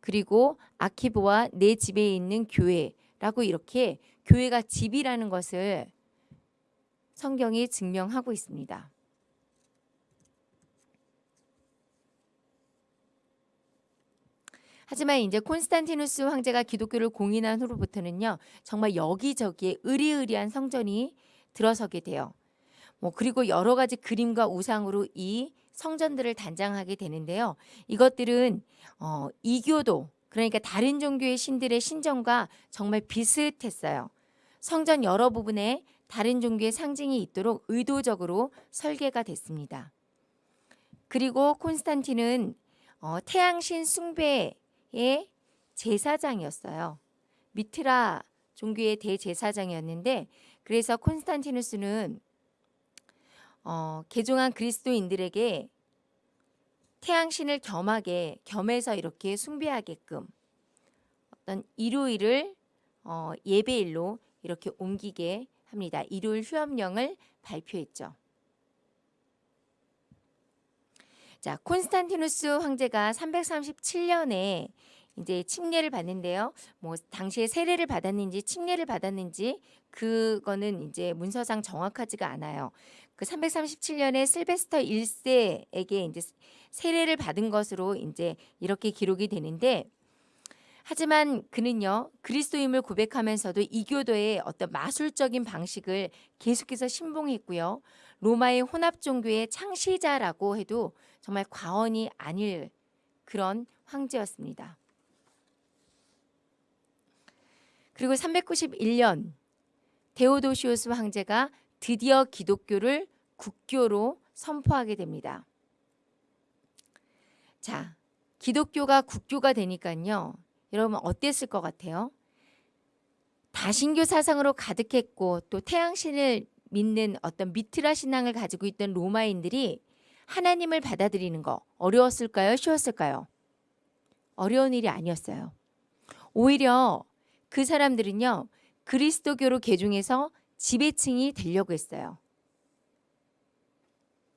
그리고 아키보와 내 집에 있는 교회라고 이렇게 교회가 집이라는 것을 성경이 증명하고 있습니다. 하지만 이제 콘스탄티누스 황제가 기독교를 공인한 후로부터는요. 정말 여기저기에 의리의리한 성전이 들어서게 돼요. 뭐 그리고 여러 가지 그림과 우상으로 이 성전들을 단장하게 되는데요. 이것들은 어, 이교도 그러니까 다른 종교의 신들의 신전과 정말 비슷했어요. 성전 여러 부분에 다른 종교의 상징이 있도록 의도적으로 설계가 됐습니다. 그리고 콘스탄틴은 어, 태양신 숭배 의 제사장이었어요. 미트라 종교의 대제사장이었는데 그래서 콘스탄티누스는 어, 개종한 그리스도인들에게 태양신을 겸하게 겸해서 이렇게 숭배하게끔 어떤 일요일을 어, 예배일로 이렇게 옮기게 합니다. 일요일 휴업령을 발표했죠. 자, 콘스탄티누스 황제가 337년에 이제 칙례를 받는데요. 뭐 당시에 세례를 받았는지 칙례를 받았는지 그거는 이제 문서상 정확하지가 않아요. 그 337년에 실베스터 1세에게 이제 세례를 받은 것으로 이제 이렇게 기록이 되는데 하지만 그는요 그리스도임을 고백하면서도 이교도의 어떤 마술적인 방식을 계속해서 신봉했고요 로마의 혼합 종교의 창시자라고 해도 정말 과언이 아닐 그런 황제였습니다. 그리고 391년 데오도시오스 황제가 드디어 기독교를 국교로 선포하게 됩니다. 자, 기독교가 국교가 되니까요. 여러분 어땠을 것 같아요? 다신교 사상으로 가득했고 또 태양신을 믿는 어떤 미트라 신앙을 가지고 있던 로마인들이 하나님을 받아들이는 거 어려웠을까요? 쉬웠을까요? 어려운 일이 아니었어요. 오히려 그 사람들은요. 그리스도교로 개종해서 지배층이 되려고 했어요.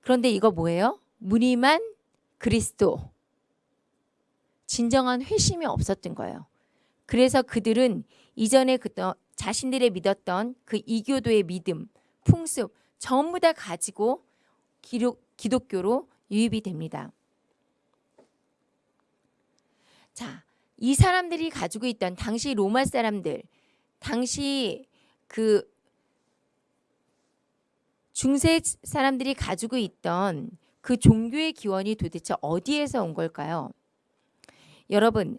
그런데 이거 뭐예요? 무늬만 그리스도. 진정한 회심이 없었던 거예요. 그래서 그들은 이전에 그 자신들의 믿었던 그 이교도의 믿음, 풍습 전부 다 가지고 기록, 기독교로 유입이 됩니다. 자, 이 사람들이 가지고 있던 당시 로마 사람들, 당시 그 중세 사람들이 가지고 있던 그 종교의 기원이 도대체 어디에서 온 걸까요? 여러분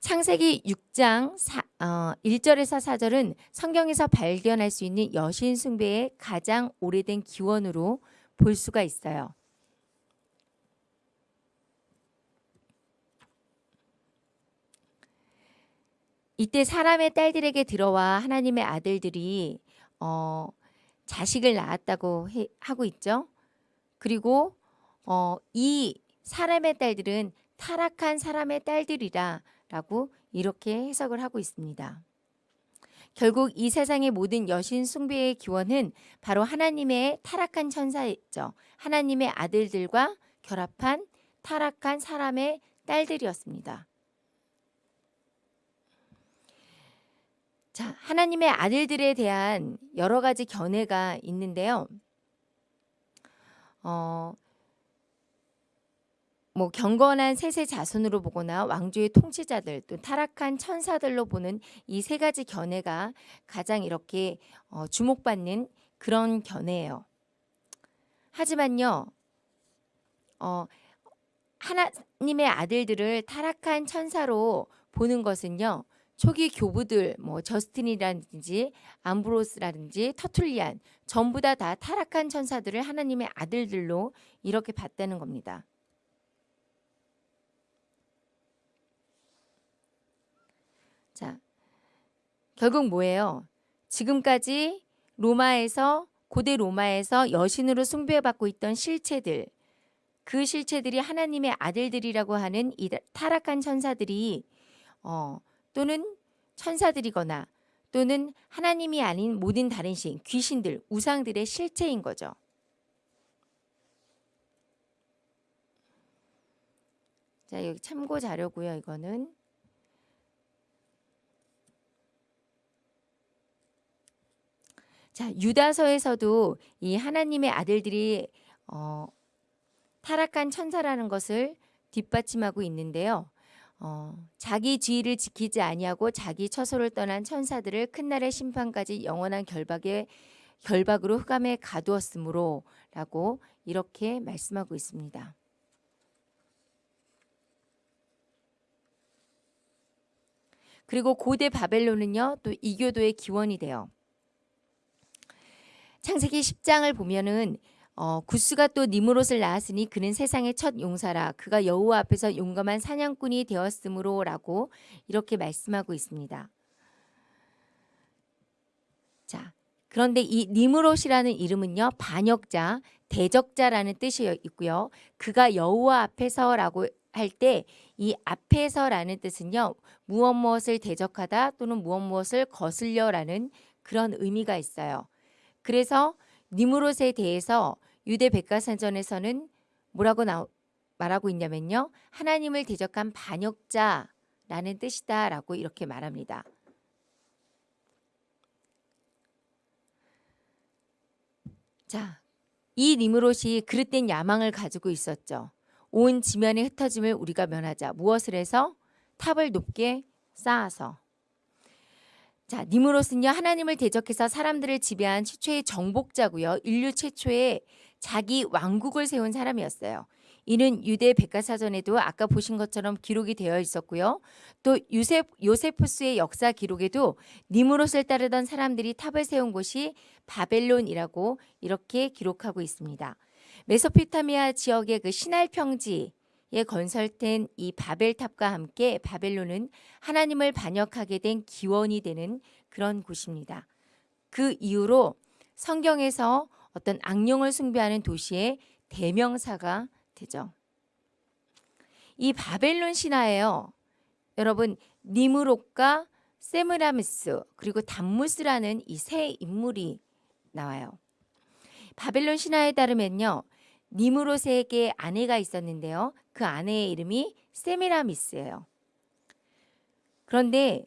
창세기 6장 4, 어, 1절에서 4절은 성경에서 발견할 수 있는 여신 숭배의 가장 오래된 기원으로 볼 수가 있어요. 이때 사람의 딸들에게 들어와 하나님의 아들들이 어, 자식을 낳았다고 해, 하고 있죠. 그리고 어, 이 사람의 딸들은 타락한 사람의 딸들이라 라고 이렇게 해석을 하고 있습니다. 결국 이 세상의 모든 여신 숭배의 기원은 바로 하나님의 타락한 천사였죠. 하나님의 아들들과 결합한 타락한 사람의 딸들이었습니다. 자, 하나님의 아들들에 대한 여러 가지 견해가 있는데요. 어, 뭐 경건한 셋의 자손으로 보거나 왕조의 통치자들 또 타락한 천사들로 보는 이 세 가지 견해가 가장 이렇게 어, 주목받는 그런 견해예요. 하지만요, 어, 하나님의 아들들을 타락한 천사로 보는 것은요, 초기 교부들, 뭐 저스틴이라든지 암브로스라든지 터툴리안 전부 다 다 타락한 천사들을 하나님의 아들들로 이렇게 봤다는 겁니다. 자, 결국 뭐예요? 지금까지 로마에서 고대 로마에서 여신으로 숭배받고 있던 실체들 그 실체들이 하나님의 아들들이라고 하는 이 타락한 천사들이 어, 또는 천사들이거나 또는 하나님이 아닌 모든 다른 신, 귀신들, 우상들의 실체인 거죠. 자, 여기 참고 자료고요. 이거는 자, 유다서에서도 이 하나님의 아들들이 어, 타락한 천사라는 것을 뒷받침하고 있는데요. 어, 자기 지위를 지키지 아니하고 자기 처소를 떠난 천사들을 큰 날의 심판까지 영원한 결박에 결박으로 흑암에 가두었으므로라고 이렇게 말씀하고 있습니다. 그리고 고대 바벨론은요 또 이교도의 기원이 돼요. 창세기 10장을 보면은 어, 구스가 또 니무롯을 낳았으니 그는 세상의 첫 용사라 그가 여호와 앞에서 용감한 사냥꾼이 되었으므로라고 이렇게 말씀하고 있습니다. 자, 그런데 이 니무롯이라는 이름은요 반역자, 대적자라는 뜻이 있고요. 그가 여호와 앞에서라고 할 때 이 앞에서라는 뜻은요 무엇 무엇을 대적하다 또는 무엇 무엇을 거슬려라는 그런 의미가 있어요. 그래서 니무롯에 대해서 유대 백과사전에서는 뭐라고 나, 말하고 있냐면요. 하나님을 대적한 반역자라는 뜻이다 라고 이렇게 말합니다. 자, 이 니무롯이 그릇된 야망을 가지고 있었죠. 온 지면의 흩어짐을 우리가 면하자. 무엇을 해서? 탑을 높게 쌓아서. 자, 니무롯은요 하나님을 대적해서 사람들을 지배한 최초의 정복자고요. 인류 최초의 자기 왕국을 세운 사람이었어요. 이는 유대 백과사전에도 아까 보신 것처럼 기록이 되어 있었고요. 또 요셉 요세푸스의 역사 기록에도 니무롯을 따르던 사람들이 탑을 세운 곳이 바벨론이라고 이렇게 기록하고 있습니다. 메소포타미아 지역의 그 시날 평지 에 건설된 이 바벨탑과 함께 바벨론은 하나님을 반역하게 된 기원이 되는 그런 곳입니다. 그 이후로 성경에서 어떤 악령을 숭배하는 도시의 대명사가 되죠. 이 바벨론 신화예요. 여러분 니무롯과 세므라미스 그리고 담무스라는 이 세 인물이 나와요. 바벨론 신화에 따르면요. 니무롯에게 아내가 있었는데요. 그 아내의 이름이 세미라미스예요. 그런데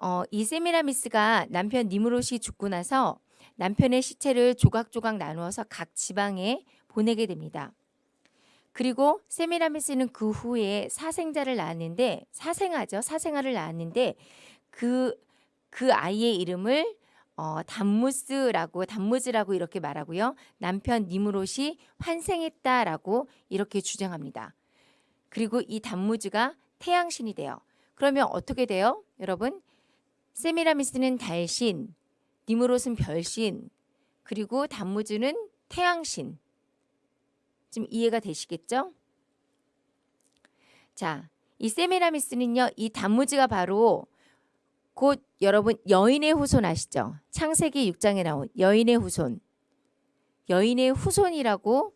어, 이 세미라미스가 남편 니무롯이 죽고 나서 남편의 시체를 조각조각 나누어서 각 지방에 보내게 됩니다. 그리고 세미라미스는 그 후에 사생자를 낳았는데 사생아죠. 사생아를 낳았는데 그, 그 아이의 이름을 어, 담무스라고 담무즈라고 이렇게 말하고요. 남편 니무롯이 환생했다라고 이렇게 주장합니다. 그리고 이 담무즈가 태양신이 돼요. 그러면 어떻게 돼요? 여러분 세미라미스는 달신, 니무롯은 별신, 그리고 단무즈는 태양신. 지금 이해가 되시겠죠? 자, 이 세미라미스는요. 이 단무즈가 바로 곧 여러분 여인의 후손 아시죠? 창세기 6장에 나온 여인의 후손. 여인의 후손이라고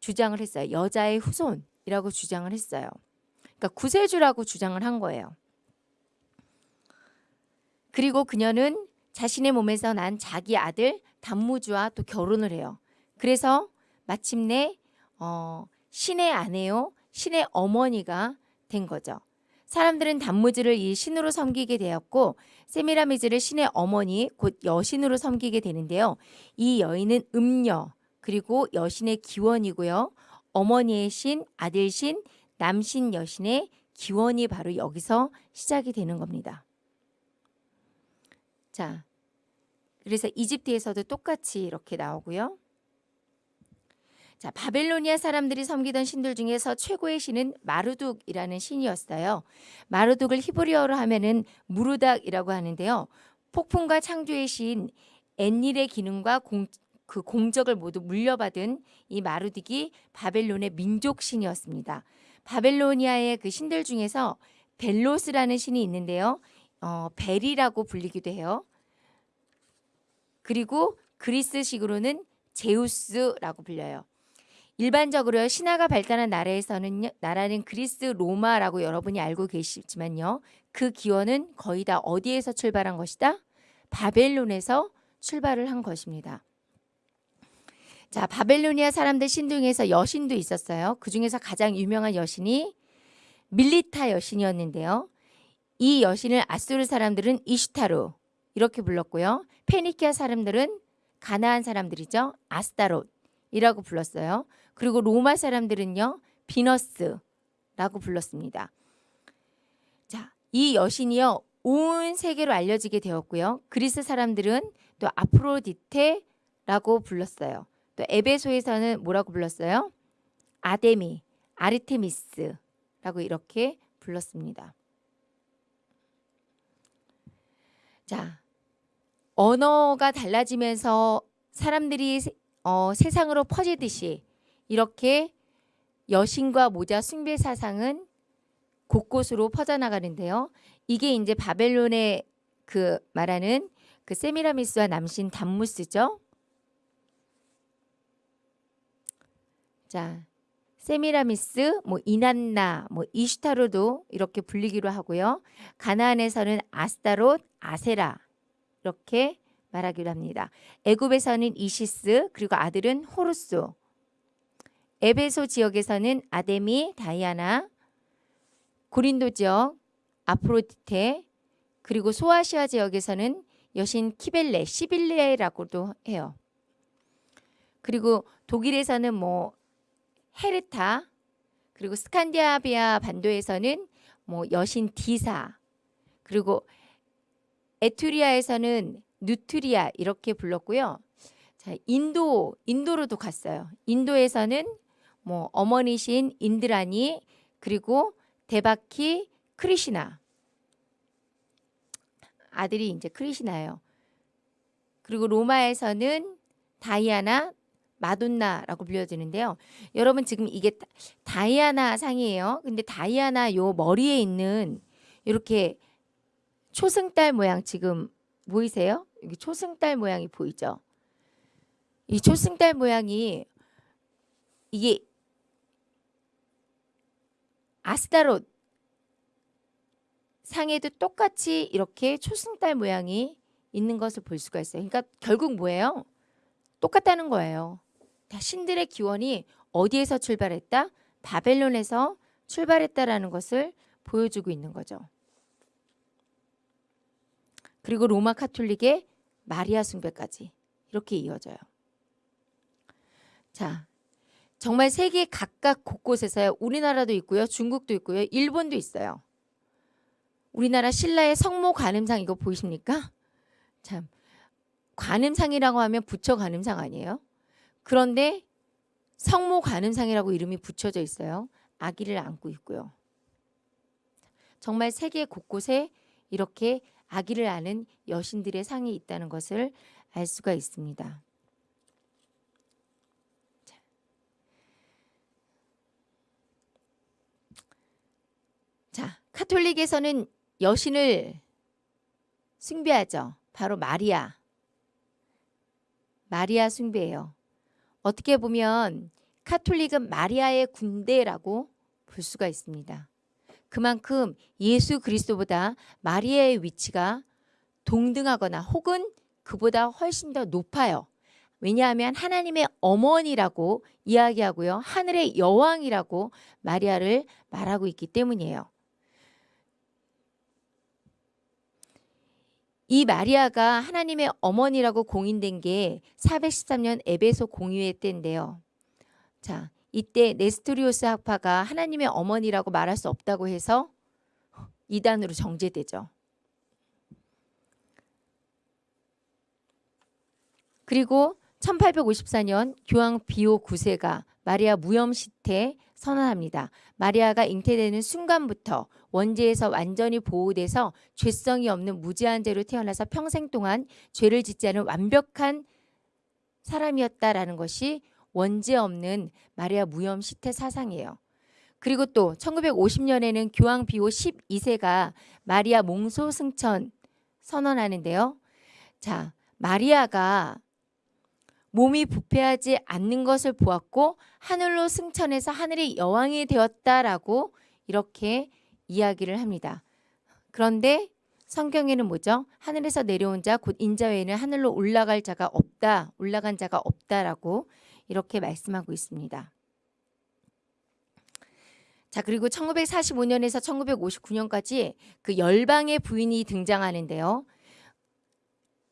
주장을 했어요. 여자의 후손 이라고 주장을 했어요. 그러니까 구세주라고 주장을 한 거예요. 그리고 그녀는 자신의 몸에서 난 자기 아들 단무주와 또 결혼을 해요. 그래서 마침내 어, 신의 아내요, 신의 어머니가 된 거죠. 사람들은 단무지를 이 신으로 섬기게 되었고 세미라미즈를 신의 어머니 곧 여신으로 섬기게 되는데요. 이 여인은 음녀 그리고 여신의 기원이고요. 어머니의 신, 아들 신, 남신 여신의 기원이 바로 여기서 시작이 되는 겁니다. 자, 그래서 이집트에서도 똑같이 이렇게 나오고요. 자, 바벨로니아 사람들이 섬기던 신들 중에서 최고의 신은 마르둑이라는 신이었어요. 마르둑을 히브리어로 하면은 무르닥이라고 하는데요. 폭풍과 창조의 신 엔닐의 기능과 공, 그 공적을 모두 물려받은 이 마르둑이 바벨론의 민족 신이었습니다. 바벨로니아의 그 신들 중에서 벨로스라는 신이 있는데요. 어, 벨이라고 불리기도 해요. 그리고 그리스식으로는 제우스라고 불려요. 일반적으로 신화가 발달한 나라에서는 나라는 그리스 로마라고 여러분이 알고 계시지만요. 그 기원은 거의 다 어디에서 출발한 것이다? 바벨론에서 출발을 한 것입니다. 자, 바벨로니아 사람들 신 중에서 여신도 있었어요. 그 중에서 가장 유명한 여신이 밀리타 여신이었는데요. 이 여신을 아수르 사람들은 이슈타루 이렇게 불렀고요. 페니키아 사람들은 가나안 사람들이죠. 아스타롯이라고 불렀어요. 그리고 로마 사람들은요. 비너스라고 불렀습니다. 자, 이 여신이요. 온 세계로 알려지게 되었고요. 그리스 사람들은 또 아프로디테라고 불렀어요. 또 에베소에서는 뭐라고 불렀어요? 아데미, 아르테미스라고 이렇게 불렀습니다. 자, 언어가 달라지면서 사람들이 세- 어, 세상으로 퍼지듯이 이렇게 여신과 모자 숭배 사상은 곳곳으로 퍼져나가는데요. 이게 이제 바벨론의 그 말하는 그 세미라미스와 남신 담무스죠. 자, 세미라미스, 뭐 이난나, 뭐 이슈타로도 이렇게 불리기로 하고요. 가나안에서는 아스타롯, 아세라 이렇게 말하기로 합니다. 애굽에서는 이시스 그리고 아들은 호루스. 에베소 지역에서는 아데미, 다이아나, 고린도 지역 아프로디테 그리고 소아시아 지역에서는 여신 키벨레, 시빌레라고도 해요. 그리고 독일에서는 뭐 헤르타 그리고 스칸디나비아 반도에서는 뭐 여신 디사 그리고 에트루리아에서는 누트리아 이렇게 불렀고요. 자, 인도 인도로도 갔어요. 인도에서는 뭐 어머니신 인드라니 그리고 데바키 크리시나 아들이 이제 크리시나예요. 그리고 로마에서는 다이아나 마돈나라고 불려지는데요. 여러분 지금 이게 다- 다이아나 상이에요. 근데 다이아나 요 머리에 있는 이렇게 초승달 모양 지금 보이세요? 여기 초승달 모양이 보이죠? 이 초승달 모양이 이게 아스타롯 상에도 똑같이 이렇게 초승달 모양이 있는 것을 볼 수가 있어요. 그러니까 결국 뭐예요? 똑같다는 거예요. 다 신들의 기원이 어디에서 출발했다? 바벨론에서 출발했다라는 것을 보여주고 있는 거죠. 그리고 로마 카톨릭의 마리아 숭배까지 이렇게 이어져요. 자, 정말 세계 각각 곳곳에서요. 우리나라도 있고요. 중국도 있고요. 일본도 있어요. 우리나라 신라의 성모 관음상 이거 보이십니까? 참 관음상이라고 하면 부처 관음상 아니에요? 그런데 성모 관음상이라고 이름이 붙여져 있어요. 아기를 안고 있고요. 정말 세계 곳곳에 이렇게 아기를 아는 여신들의 상이 있다는 것을 알 수가 있습니다. 자. 자, 카톨릭에서는 여신을 숭배하죠. 바로 마리아. 마리아 숭배예요. 어떻게 보면 카톨릭은 마리아의 군대라고 볼 수가 있습니다. 그만큼 예수 그리스도보다 마리아의 위치가 동등하거나 혹은 그보다 훨씬 더 높아요. 왜냐하면 하나님의 어머니라고 이야기하고요. 하늘의 여왕이라고 마리아를 말하고 있기 때문이에요. 이 마리아가 하나님의 어머니라고 공인된 게 413년 에베소 공의회 때인데요. 자, 이때 네스토리오스 학파가 하나님의 어머니라고 말할 수 없다고 해서 이단으로 정제되죠. 그리고 1854년 교황 비오 9세가 마리아 무염 시태 선언합니다. 마리아가 잉태되는 순간부터 원죄에서 완전히 보호돼서 죄성이 없는 무지한 죄로 태어나서 평생 동안 죄를 짓지 않은 완벽한 사람이었다라는 것이 원죄 없는 마리아 무염 시태 사상이에요. 그리고 또 1950년에는 교황 비오 12세가 마리아 몽소 승천 선언하는데요. 자, 마리아가 몸이 부패하지 않는 것을 보았고 하늘로 승천해서 하늘의 여왕이 되었다라고 이렇게 이야기를 합니다. 그런데 성경에는 뭐죠? 하늘에서 내려온 자 곧 인자 외에는 하늘로 올라갈 자가 없다. 올라간 자가 없다라고 이렇게 말씀하고 있습니다. 자, 그리고 1945년에서 1959년까지 그 열방의 부인이 등장하는데요.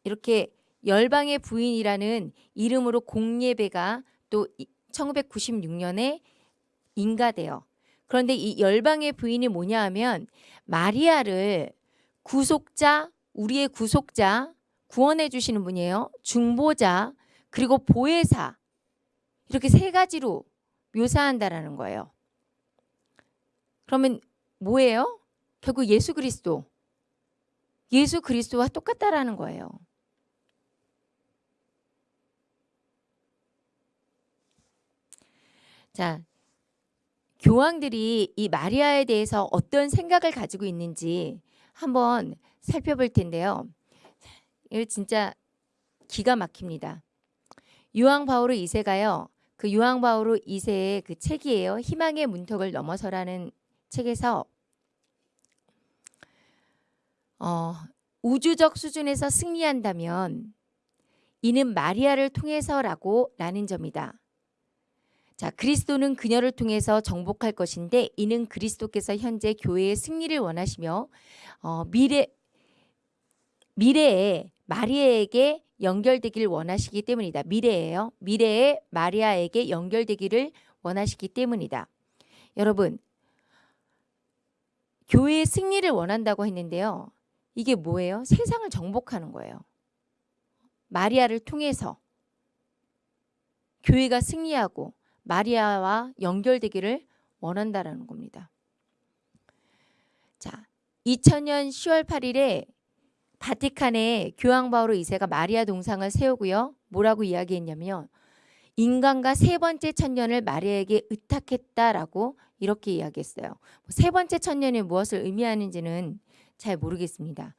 이렇게 열방의 부인이라는 이름으로 공예배가 또 1996년에 인가돼요. 그런데 이 열방의 부인이 뭐냐 하면 마리아를 구속자, 우리의 구속자, 구원해 주시는 분이에요. 중보자, 그리고 보혜사 이렇게 세 가지로 묘사한다라는 거예요. 그러면 뭐예요? 결국 예수 그리스도. 예수 그리스도와 똑같다라는 거예요. 자, 교황들이 이 마리아에 대해서 어떤 생각을 가지고 있는지 한번 살펴볼 텐데요. 이거 진짜 기가 막힙니다. 유황 바오로 2세가요. 그 유황 바오로 2세의 그 책이에요. 희망의 문턱을 넘어서라는 책에서 어, 우주적 수준에서 승리한다면 이는 마리아를 통해서라고 라는 점이다. 자, 그리스도는 그녀를 통해서 정복할 것인데 이는 그리스도께서 현재 교회의 승리를 원하시며 어, 미래 미래에 마리아에게 연결되기를 원하시기 때문이다. 미래에요. 미래에 마리아에게 연결되기를 원하시기 때문이다. 여러분, 교회의 승리를 원한다고 했는데요. 이게 뭐예요? 세상을 정복하는 거예요. 마리아를 통해서 교회가 승리하고 마리아와 연결되기를 원한다라는 겁니다. 자, 2000년 10월 8일에 바티칸에 교황 바오로 2세가 마리아 동상을 세우고요. 뭐라고 이야기했냐면 인간과 세 번째 천년을 마리아에게 의탁했다라고 이렇게 이야기했어요. 세 번째 천년이 무엇을 의미하는지는 잘 모르겠습니다.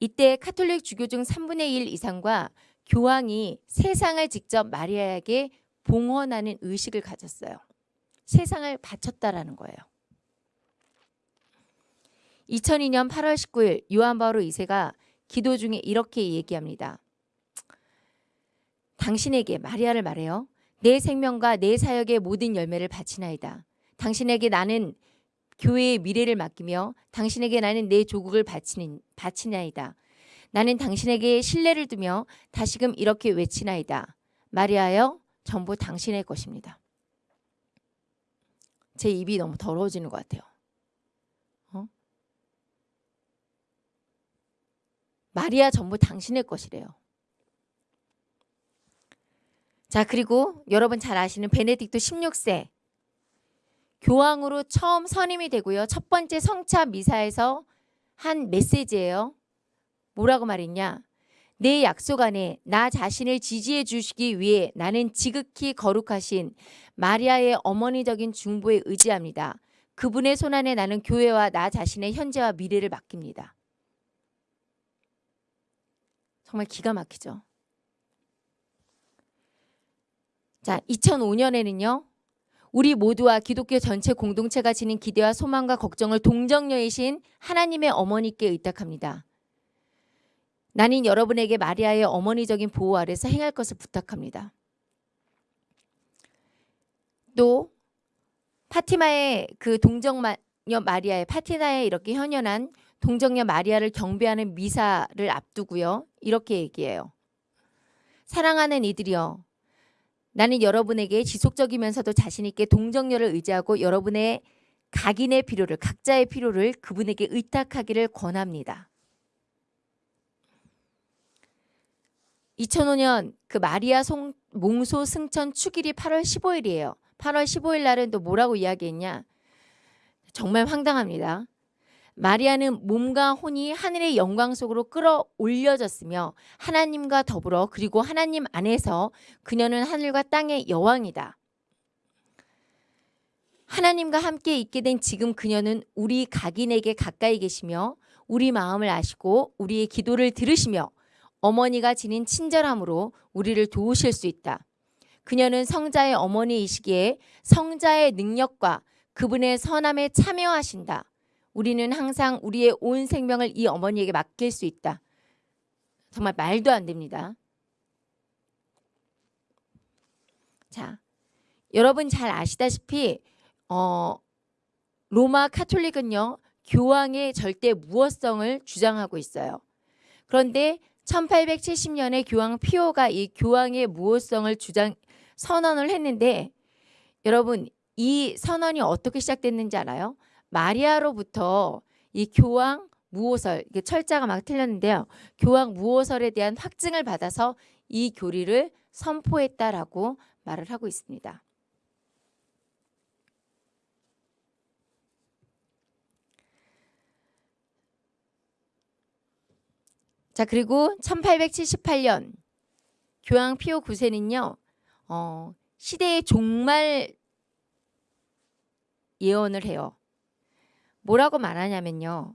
이때 카톨릭 주교 중 3분의 1 이상과 교황이 세상을 직접 마리아에게 봉헌하는 의식을 가졌어요. 세상을 바쳤다라는 거예요. 2002년 8월 19일 요한 바오로 2세가 기도 중에 이렇게 얘기합니다. 당신에게 마리아를 말해요. 내 생명과 내 사역의 모든 열매를 바치나이다. 당신에게 나는 교회의 미래를 맡기며 당신에게 나는 내 조국을 바치는, 바치나이다. 나는 당신에게 신뢰를 두며 다시금 이렇게 외치나이다. 마리아여 전부 당신의 것입니다. 제 입이 너무 더러워지는 것 같아요. 어? 마리아 전부 당신의 것이래요. 자 그리고 여러분 잘 아시는 베네딕토 16세 교황으로 처음 선임이 되고요. 첫 번째 성차 미사에서 한 메시지예요. 뭐라고 말했냐? 내 약속 안에 나 자신을 지지해 주시기 위해 나는 지극히 거룩하신 마리아의 어머니적인 중보에 의지합니다. 그분의 손안에 나는 교회와 나 자신의 현재와 미래를 맡깁니다. 정말 기가 막히죠. 자, 2005년에는요. 우리 모두와 기독교 전체 공동체가 지닌 기대와 소망과 걱정을 동정녀이신 하나님의 어머니께 의탁합니다. 나는 여러분에게 마리아의 어머니적인 보호 아래서 행할 것을 부탁합니다. 또 파티마의 그 동정녀 마리아의 파티나에 이렇게 현연한 동정녀 마리아를 경배하는 미사를 앞두고요. 이렇게 얘기해요. 사랑하는 이들이여 나는 여러분에게 지속적이면서도 자신있게 동정녀를 의지하고 여러분의 각인의 필요를 각자의 필요를 그분에게 의탁하기를 권합니다. 2005년 그 마리아 송, 몽소 승천 축일이 8월 15일이에요. 8월 15일 날은 또 뭐라고 이야기했냐? 정말 황당합니다. 마리아는 몸과 혼이 하늘의 영광 속으로 끌어올려졌으며 하나님과 더불어 그리고 하나님 안에서 그녀는 하늘과 땅의 여왕이다. 하나님과 함께 있게 된 지금 그녀는 우리 각인에게 가까이 계시며 우리 마음을 아시고 우리의 기도를 들으시며 어머니가 지닌 친절함으로 우리를 도우실 수 있다. 그녀는 성자의 어머니이시기에 성자의 능력과 그분의 선함에 참여하신다. 우리는 항상 우리의 온 생명을 이 어머니에게 맡길 수 있다. 정말 말도 안 됩니다. 자, 여러분 잘 아시다시피 어, 로마 카톨릭은요 교황의 절대 무어성을 주장하고 있어요. 그런데 1870년에 교황 피오가 이 교황의 무호성을 주장 선언을 했는데 여러분 이 선언이 어떻게 시작됐는지 알아요? 마리아로부터 이 교황 무호설 이게 철자가 막 틀렸는데요. 교황 무호설에 대한 확증을 받아서 이 교리를 선포했다라고 말을 하고 있습니다. 자 그리고 1878년 교황 피오 9세는요 어, 시대의 종말 예언을 해요. 뭐라고 말하냐면요.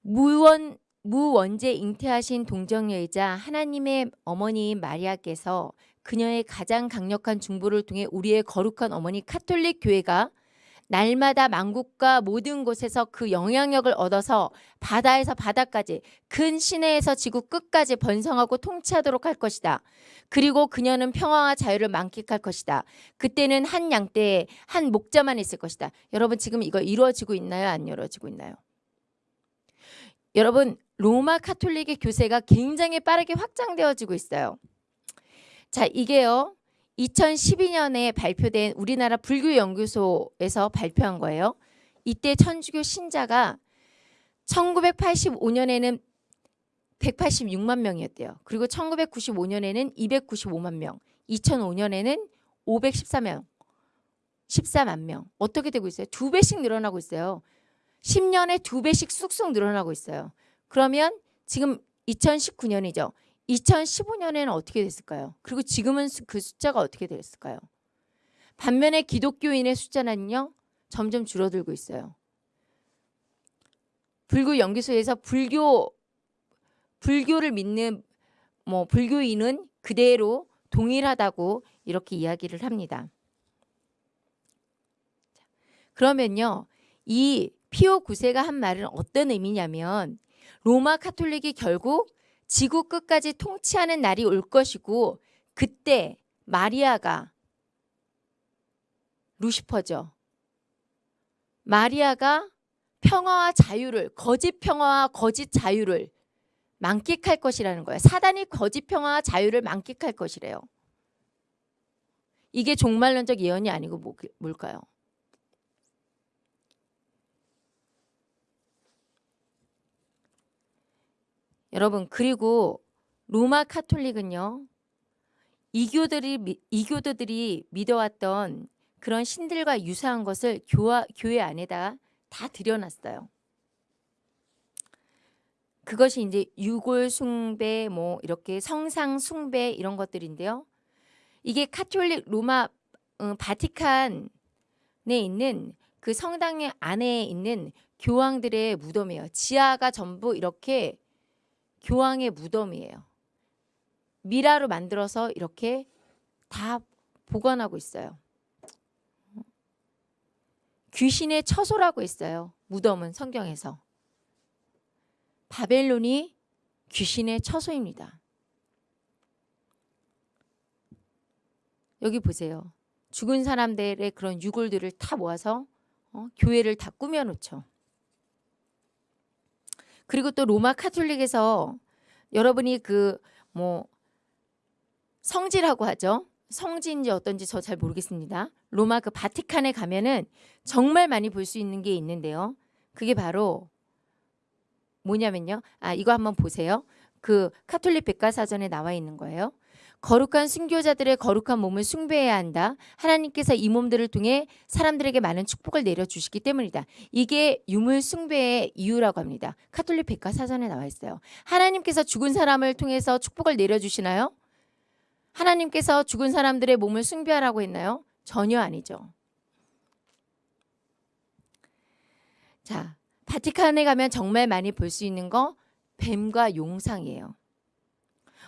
무원 무원죄 잉태하신 동정녀이자 하나님의 어머니인 마리아께서 그녀의 가장 강력한 중보를 통해 우리의 거룩한 어머니 카톨릭 교회가 날마다 만국과 모든 곳에서 그 영향력을 얻어서 바다에서 바다까지 큰 시내에서 지구 끝까지 번성하고 통치하도록 할 것이다. 그리고 그녀는 평화와 자유를 만끽할 것이다. 그때는 한 양떼에 한 목자만 있을 것이다. 여러분 지금 이거 이루어지고 있나요? 안 이루어지고 있나요? 여러분 로마 카톨릭의 교세가 굉장히 빠르게 확장되어지고 있어요. 자, 이게요. 2012년에 발표된 우리나라 불교연구소에서 발표한 거예요. 이때 천주교 신자가 1985년에는 186만 명이었대요. 그리고 1995년에는 295만 명, 2005년에는 514명, 14만 명. 어떻게 되고 있어요? 두 배씩 늘어나고 있어요. 10년에 두 배씩 쑥쑥 늘어나고 있어요. 그러면 지금 2019년이죠. 2015년에는 어떻게 됐을까요? 그리고 지금은 그 숫자가 어떻게 됐을까요? 반면에 기독교인의 숫자는요. 점점 줄어들고 있어요. 불교 연구소에서 불교 불교를 믿는 뭐 불교인은 그대로 동일하다고 이렇게 이야기를 합니다. 그러면요. 이 피오 9세가 한 말은 어떤 의미냐면 로마 카톨릭이 결국 지구 끝까지 통치하는 날이 올 것이고 그때 마리아가 루시퍼죠. 마리아가 평화와 자유를 거짓 평화와 거짓 자유를 만끽할 것이라는 거예요. 사단이 거짓 평화와 자유를 만끽할 것이래요. 이게 종말론적 예언이 아니고 뭐, 뭘까요? 여러분 그리고 로마 카톨릭은요. 이교들이 이교도들이 믿어왔던 그런 신들과 유사한 것을 교화, 교회 안에다 다 들여놨어요. 그것이 이제 유골 숭배 뭐 이렇게 성상 숭배 이런 것들인데요. 이게 카톨릭 로마 음, 바티칸에 있는 그 성당 안에 있는 교황들의 무덤이에요. 지하가 전부 이렇게 교황의 무덤이에요. 미라로 만들어서 이렇게 다 보관하고 있어요. 귀신의 처소라고 했어요. 무덤은 성경에서. 바벨론이 귀신의 처소입니다. 여기 보세요. 죽은 사람들의 그런 유골들을 다 모아서 어, 교회를 다 꾸며놓죠. 그리고 또 로마 카톨릭에서 여러분이 그 뭐 성지라고 하죠. 성지인지 어떤지 저 잘 모르겠습니다. 로마 그 바티칸에 가면은 정말 많이 볼 수 있는 게 있는데요. 그게 바로 뭐냐면요. 아 이거 한번 보세요. 그 카톨릭 백과사전에 나와 있는 거예요. 거룩한 순교자들의 거룩한 몸을 숭배해야 한다. 하나님께서 이 몸들을 통해 사람들에게 많은 축복을 내려주시기 때문이다. 이게 유물 숭배의 이유라고 합니다. 카톨릭 백과사전에 나와 있어요. 하나님께서 죽은 사람을 통해서 축복을 내려주시나요? 하나님께서 죽은 사람들의 몸을 숭배하라고 했나요? 전혀 아니죠. 자, 바티칸에 가면 정말 많이 볼 수 있는 거 뱀과 용상이에요.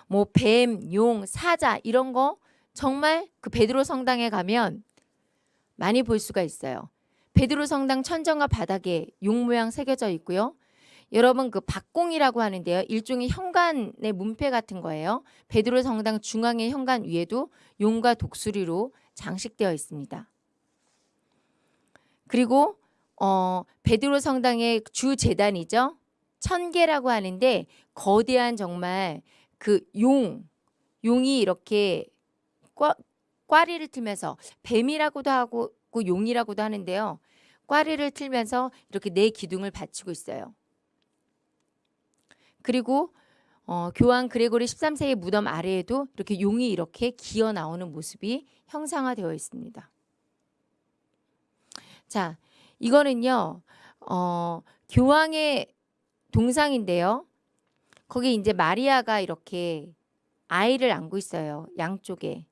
뭐 뱀, 용, 사자 이런 거 정말 그 베드로 성당에 가면 많이 볼 수가 있어요. 베드로 성당 천정과 바닥에 용 모양 새겨져 있고요. 여러분 그 박공이라고 하는데요. 일종의 현관의 문패 같은 거예요. 베드로 성당 중앙의 현관 위에도 용과 독수리로 장식되어 있습니다. 그리고 어, 베드로 성당의 주 재단이죠. 천계라고 하는데 거대한 정말 그 용, 용이 이렇게 꽈, 꽈리를 틀면서 뱀이라고도 하고 그 용이라고도 하는데요. 꽈리를 틀면서 이렇게 네 기둥을 받치고 있어요. 그리고 어, 교황 그레고리 13세의 무덤 아래에도 이렇게 용이 이렇게 기어 나오는 모습이 형상화되어 있습니다. 자, 이거는요. 어, 교황의 동상인데요. 거기 이제 마리아가 이렇게 아이를 안고 있어요. 양쪽에.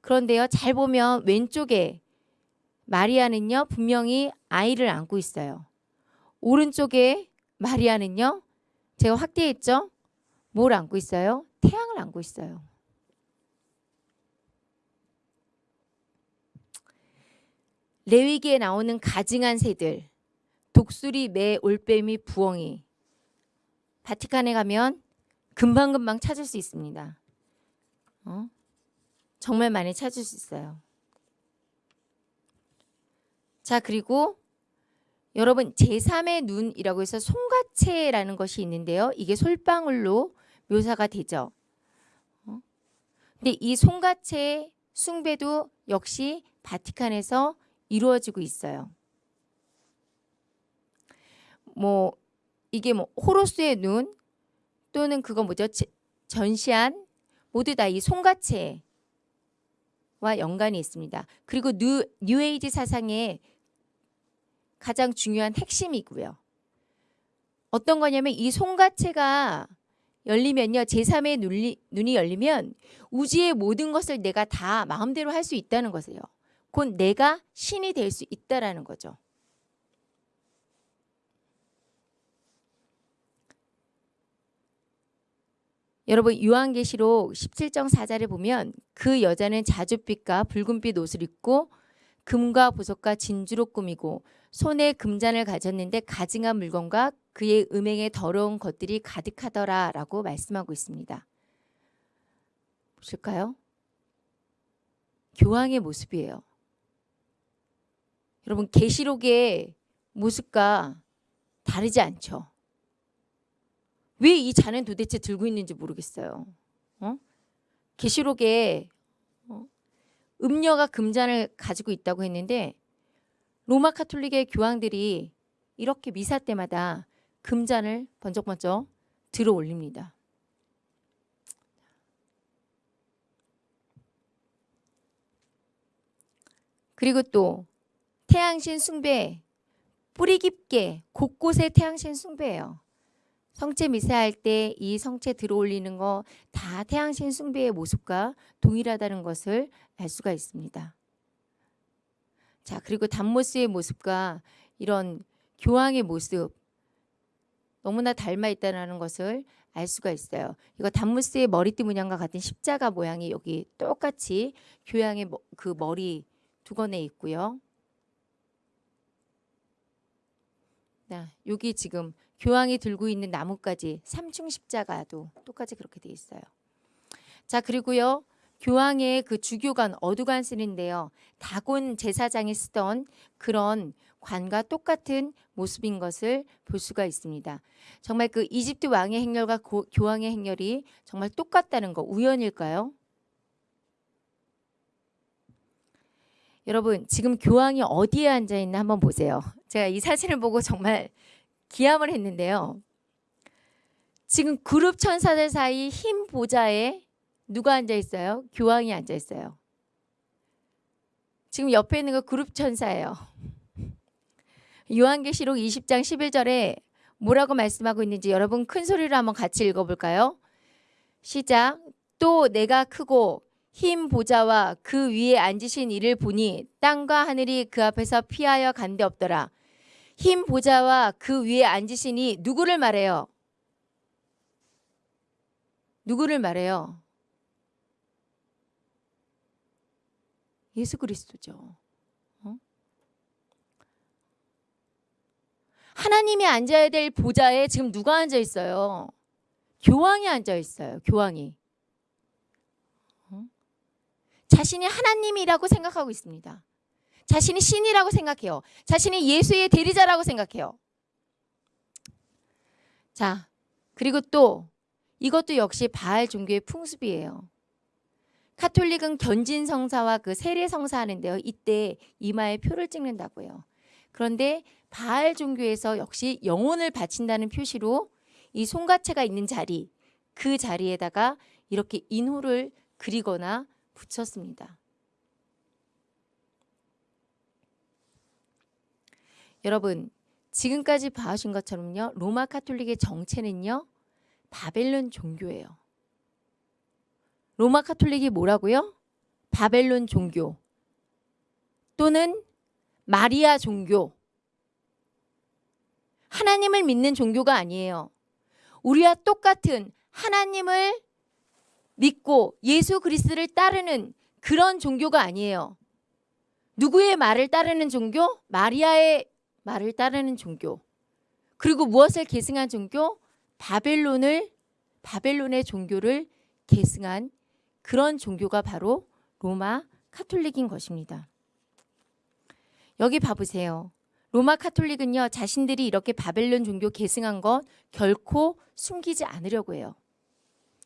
그런데요. 잘 보면 왼쪽에 마리아는요 분명히 아이를 안고 있어요. 오른쪽에 마리아는요 제가 확대했죠. 뭘 안고 있어요? 태양을 안고 있어요. 레위기에 나오는 가증한 새들, 독수리, 매, 올빼미, 부엉이. 바티칸에 가면 금방금방 찾을 수 있습니다. 어? 정말 많이 찾을 수 있어요. 자, 그리고 여러분 제3의 눈이라고 해서 송가체라는 것이 있는데요. 이게 솔방울로 묘사가 되죠. 어? 근데 이 송과체 숭배도 역시 바티칸에서 이루어지고 있어요. 뭐 이게 뭐 호로스의 눈 또는 그거 뭐죠? 전시안 모두 다 이 송과체와 연관이 있습니다. 그리고 뉴, 뉴에이지 사상의 가장 중요한 핵심이고요. 어떤 거냐면 이 송과체가 열리면요. 제3의 눈이, 눈이 열리면 우주의 모든 것을 내가 다 마음대로 할 수 있다는 것이에요. 곧 내가 신이 될 수 있다라는 거죠. 여러분 요한계시록 17장 4절에 보면 그 여자는 자줏빛과 붉은빛 옷을 입고 금과 보석과 진주로 꾸미고 손에 금잔을 가졌는데 가증한 물건과 그의 음행에 더러운 것들이 가득하더라 라고 말씀하고 있습니다. 보실까요? 교황의 모습이에요. 여러분 계시록의 모습과 다르지 않죠. 왜 이 잔은 도대체 들고 있는지 모르겠어요. 어? 계시록에 어? 음녀가 금잔을 가지고 있다고 했는데 로마 카톨릭의 교황들이 이렇게 미사 때마다 금잔을 번쩍번쩍 들어 올립니다. 그리고 또 태양신 숭배 뿌리 깊게 곳곳에 태양신 숭배예요. 성체 미사할 때 이 성체 들어올리는 거 다 태양신 숭배의 모습과 동일하다는 것을 알 수가 있습니다. 자 그리고 담모스의 모습과 이런 교황의 모습 너무나 닮아 있다는 것을 알 수가 있어요. 이거 담무스의 머리띠 문양과 같은 십자가 모양이 여기 똑같이 교황의 그 머리 두건에 있고요. 자, 여기 지금 교황이 들고 있는 나뭇가지 삼중 십자가도 똑같이 그렇게 돼 있어요. 자 그리고요 교황의 그 주교관 어두관 쓰는데요 다곤 제사장이 쓰던 그런 관과 똑같은 모습인 것을 볼 수가 있습니다. 정말 그 이집트 왕의 행렬과 고, 교황의 행렬이 정말 똑같다는 거 우연일까요? 여러분 지금 교황이 어디에 앉아 있나 한번 보세요. 제가 이 사진을 보고 정말 기함을 했는데요. 지금 그룹 천사들 사이 흰 보좌에 누가 앉아 있어요? 교황이 앉아 있어요. 지금 옆에 있는 거 그룹 천사예요. 요한계시록 20장 11절에 뭐라고 말씀하고 있는지 여러분 큰 소리로 한번 같이 읽어볼까요? 시작. 또 내가 크고 흰 보좌와 그 위에 앉으신 이를 보니 땅과 하늘이 그 앞에서 피하여 간데 없더라. 흰 보좌와 그 위에 앉으시니 누구를 말해요? 누구를 말해요? 예수 그리스도죠. 어? 하나님이 앉아야 될 보좌에 지금 누가 앉아 있어요? 교황이 앉아 있어요. 교황이. 자신이 하나님이라고 생각하고 있습니다. 자신이 신이라고 생각해요. 자신이 예수의 대리자라고 생각해요. 자, 그리고 또 이것도 역시 바알 종교의 풍습이에요. 카톨릭은 견진 성사와 그 세례 성사 하는데요. 이때 이마에 표를 찍는다고요. 그런데 바알 종교에서 역시 영혼을 바친다는 표시로 이 송가체가 있는 자리, 그 자리에다가 이렇게 인호를 그리거나 붙였습니다. 여러분 지금까지 봐오신 것처럼요. 로마 카톨릭의 정체는요. 바벨론 종교예요. 로마 카톨릭이 뭐라고요? 바벨론 종교 또는 마리아 종교. 하나님을 믿는 종교가 아니에요. 우리와 똑같은 하나님을 믿고 예수 그리스도를 따르는 그런 종교가 아니에요. 누구의 말을 따르는 종교? 마리아의 말을 따르는 종교. 그리고 무엇을 계승한 종교? 바벨론을 바벨론의 종교를 계승한 그런 종교가 바로 로마 카톨릭인 것입니다. 여기 봐보세요. 로마 카톨릭은요 자신들이 이렇게 바벨론 종교 계승한 것 결코 숨기지 않으려고 해요.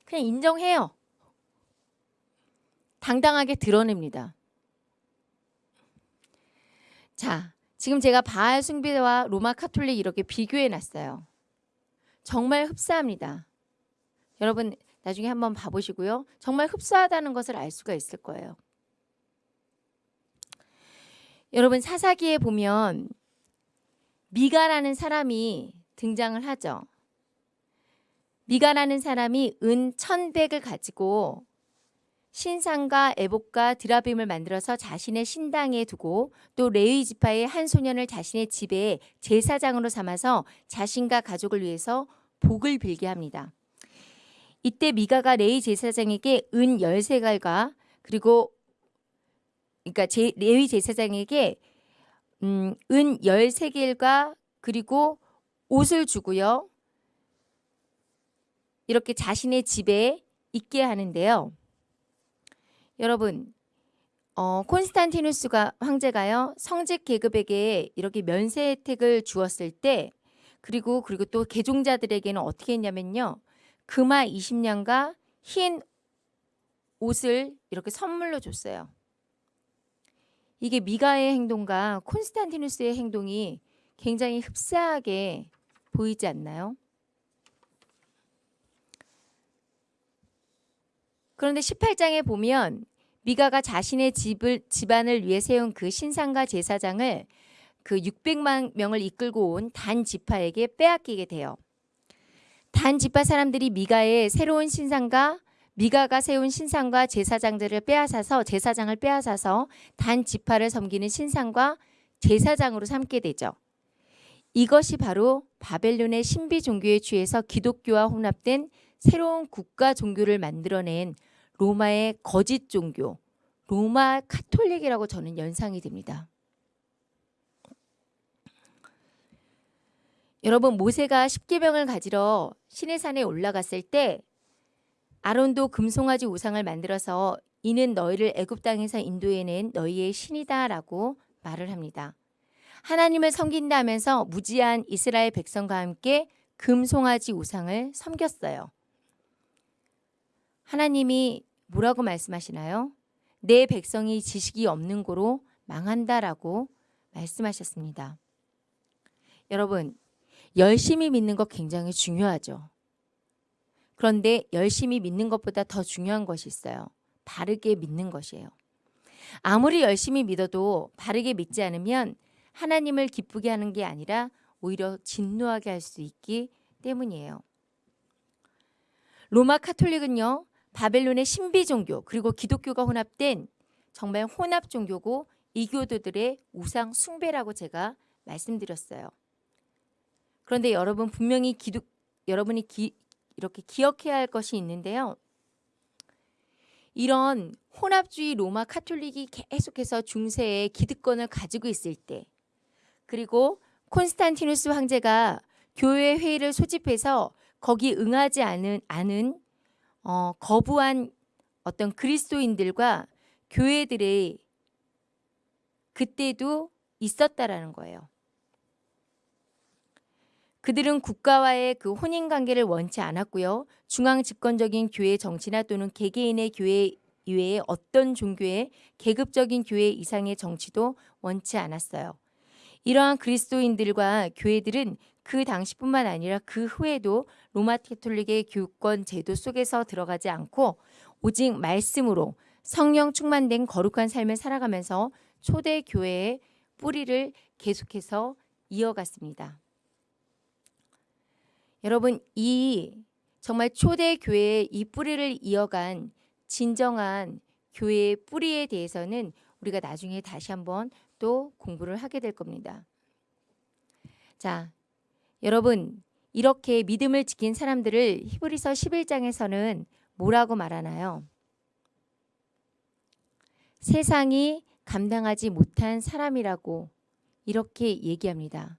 그냥 인정해요. 당당하게 드러냅니다. 자, 지금 제가 바알 숭배와 로마 카톨릭 이렇게 비교해 놨어요. 정말 흡사합니다. 여러분 나중에 한번 봐보시고요. 정말 흡사하다는 것을 알 수가 있을 거예요. 여러분 사사기에 보면 미가라는 사람이 등장을 하죠. 미가라는 사람이 은 천백을 가지고 신상과 에복과 드라빔을 만들어서 자신의 신당에 두고 또 레위 지파의 한 소년을 자신의 집에 제사장으로 삼아서 자신과 가족을 위해서 복을 빌게 합니다. 이때 미가가 레위 제사장에게 은 열세갈과 그리고 그러니까 제, 레위 제사장에게 음, 은 13개일과 그리고 옷을 주고요. 이렇게 자신의 집에 있게 하는데요. 여러분 어, 콘스탄티누스가 황제가요 성직 계급에게 이렇게 면세 혜택을 주었을 때 그리고 그리고 또 개종자들에게는 어떻게 했냐면요 금화 20년과 흰 옷을 이렇게 선물로 줬어요. 이게 미가의 행동과 콘스탄티누스의 행동이 굉장히 흡사하게 보이지 않나요? 그런데 18장에 보면 미가가 자신의 집을 집안을 위해 세운 그 신상과 제사장을 그 600만 명을 이끌고 온 단 지파에게 빼앗기게 돼요. 단 지파 사람들이 미가의 새로운 신상과 미가가 세운 신상과 제사장들을 빼앗아서 제사장을 빼앗아서 단 지파를 섬기는 신상과 제사장으로 삼게 되죠. 이것이 바로 바벨론의 신비 종교에 취해서 기독교와 혼합된 새로운 국가 종교를 만들어낸 로마의 거짓 종교, 로마 카톨릭이라고 저는 연상이 됩니다. 여러분 모세가 십계명을 가지러 시내산에 올라갔을 때 아론도 금송아지 우상을 만들어서 이는 너희를 애굽 땅에서 인도해낸 너희의 신이다라고 말을 합니다. 하나님을 섬긴다 하면서 무지한 이스라엘 백성과 함께 금송아지 우상을 섬겼어요. 하나님이 뭐라고 말씀하시나요? 내 백성이 지식이 없는 고로 망한다라고 말씀하셨습니다. 여러분, 열심히 믿는 것 굉장히 중요하죠. 그런데 열심히 믿는 것보다 더 중요한 것이 있어요. 바르게 믿는 것이에요. 아무리 열심히 믿어도 바르게 믿지 않으면 하나님을 기쁘게 하는 게 아니라 오히려 진노하게 할 수 있기 때문이에요. 로마 카톨릭은요. 바벨론의 신비 종교 그리고 기독교가 혼합된 정말 혼합 종교고 이교도들의 우상 숭배라고 제가 말씀드렸어요. 그런데 여러분 분명히 기독 여러분이 기, 이렇게 기억해야 할 것이 있는데요. 이런 혼합주의 로마 카톨릭이 계속해서 중세에 기득권을 가지고 있을 때 그리고 콘스탄티누스 황제가 교회 회의를 소집해서 거기 응하지 않은, 않은 어, 거부한 어떤 그리스도인들과 교회들의 그때도 있었다라는 거예요. 그들은 국가와의 그 혼인 관계를 원치 않았고요. 중앙 집권적인 교회 정치나 또는 개개인의 교회 이외의 어떤 종교의 계급적인 교회 이상의 정치도 원치 않았어요. 이러한 그리스도인들과 교회들은 그 당시뿐만 아니라 그 후에도 로마 캐톨릭의 교권 제도 속에서 들어가지 않고 오직 말씀으로 성령 충만된 거룩한 삶을 살아가면서 초대 교회의 뿌리를 계속해서 이어갔습니다. 여러분 이 정말 초대 교회의 이 뿌리를 이어간 진정한 교회의 뿌리에 대해서는 우리가 나중에 다시 한번 또 공부를 하게 될 겁니다. 자, 여러분 이렇게 믿음을 지킨 사람들을 히브리서 11장에서는 뭐라고 말하나요? 세상이 감당하지 못한 사람이라고 이렇게 얘기합니다.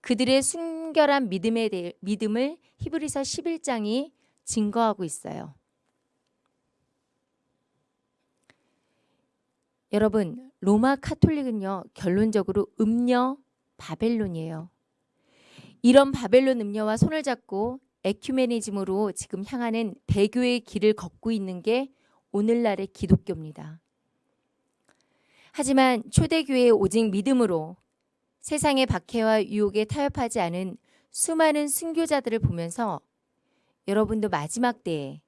그들의 순결한 믿음에 대해 믿음을 히브리서 11장이 증거하고 있어요. 여러분, 로마 카톨릭은요, 결론적으로 음녀 바벨론이에요. 이런 바벨론 음녀와 손을 잡고 에큐메니즘으로 지금 향하는 대교의 길을 걷고 있는 게 오늘날의 기독교입니다. 하지만 초대교회의 오직 믿음으로 세상의 박해와 유혹에 타협하지 않은 수많은 순교자들을 보면서 여러분도 마지막 때에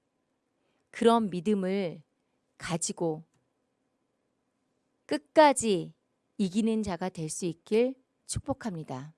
그런 믿음을 가지고 끝까지 이기는 자가 될 수 있길 축복합니다.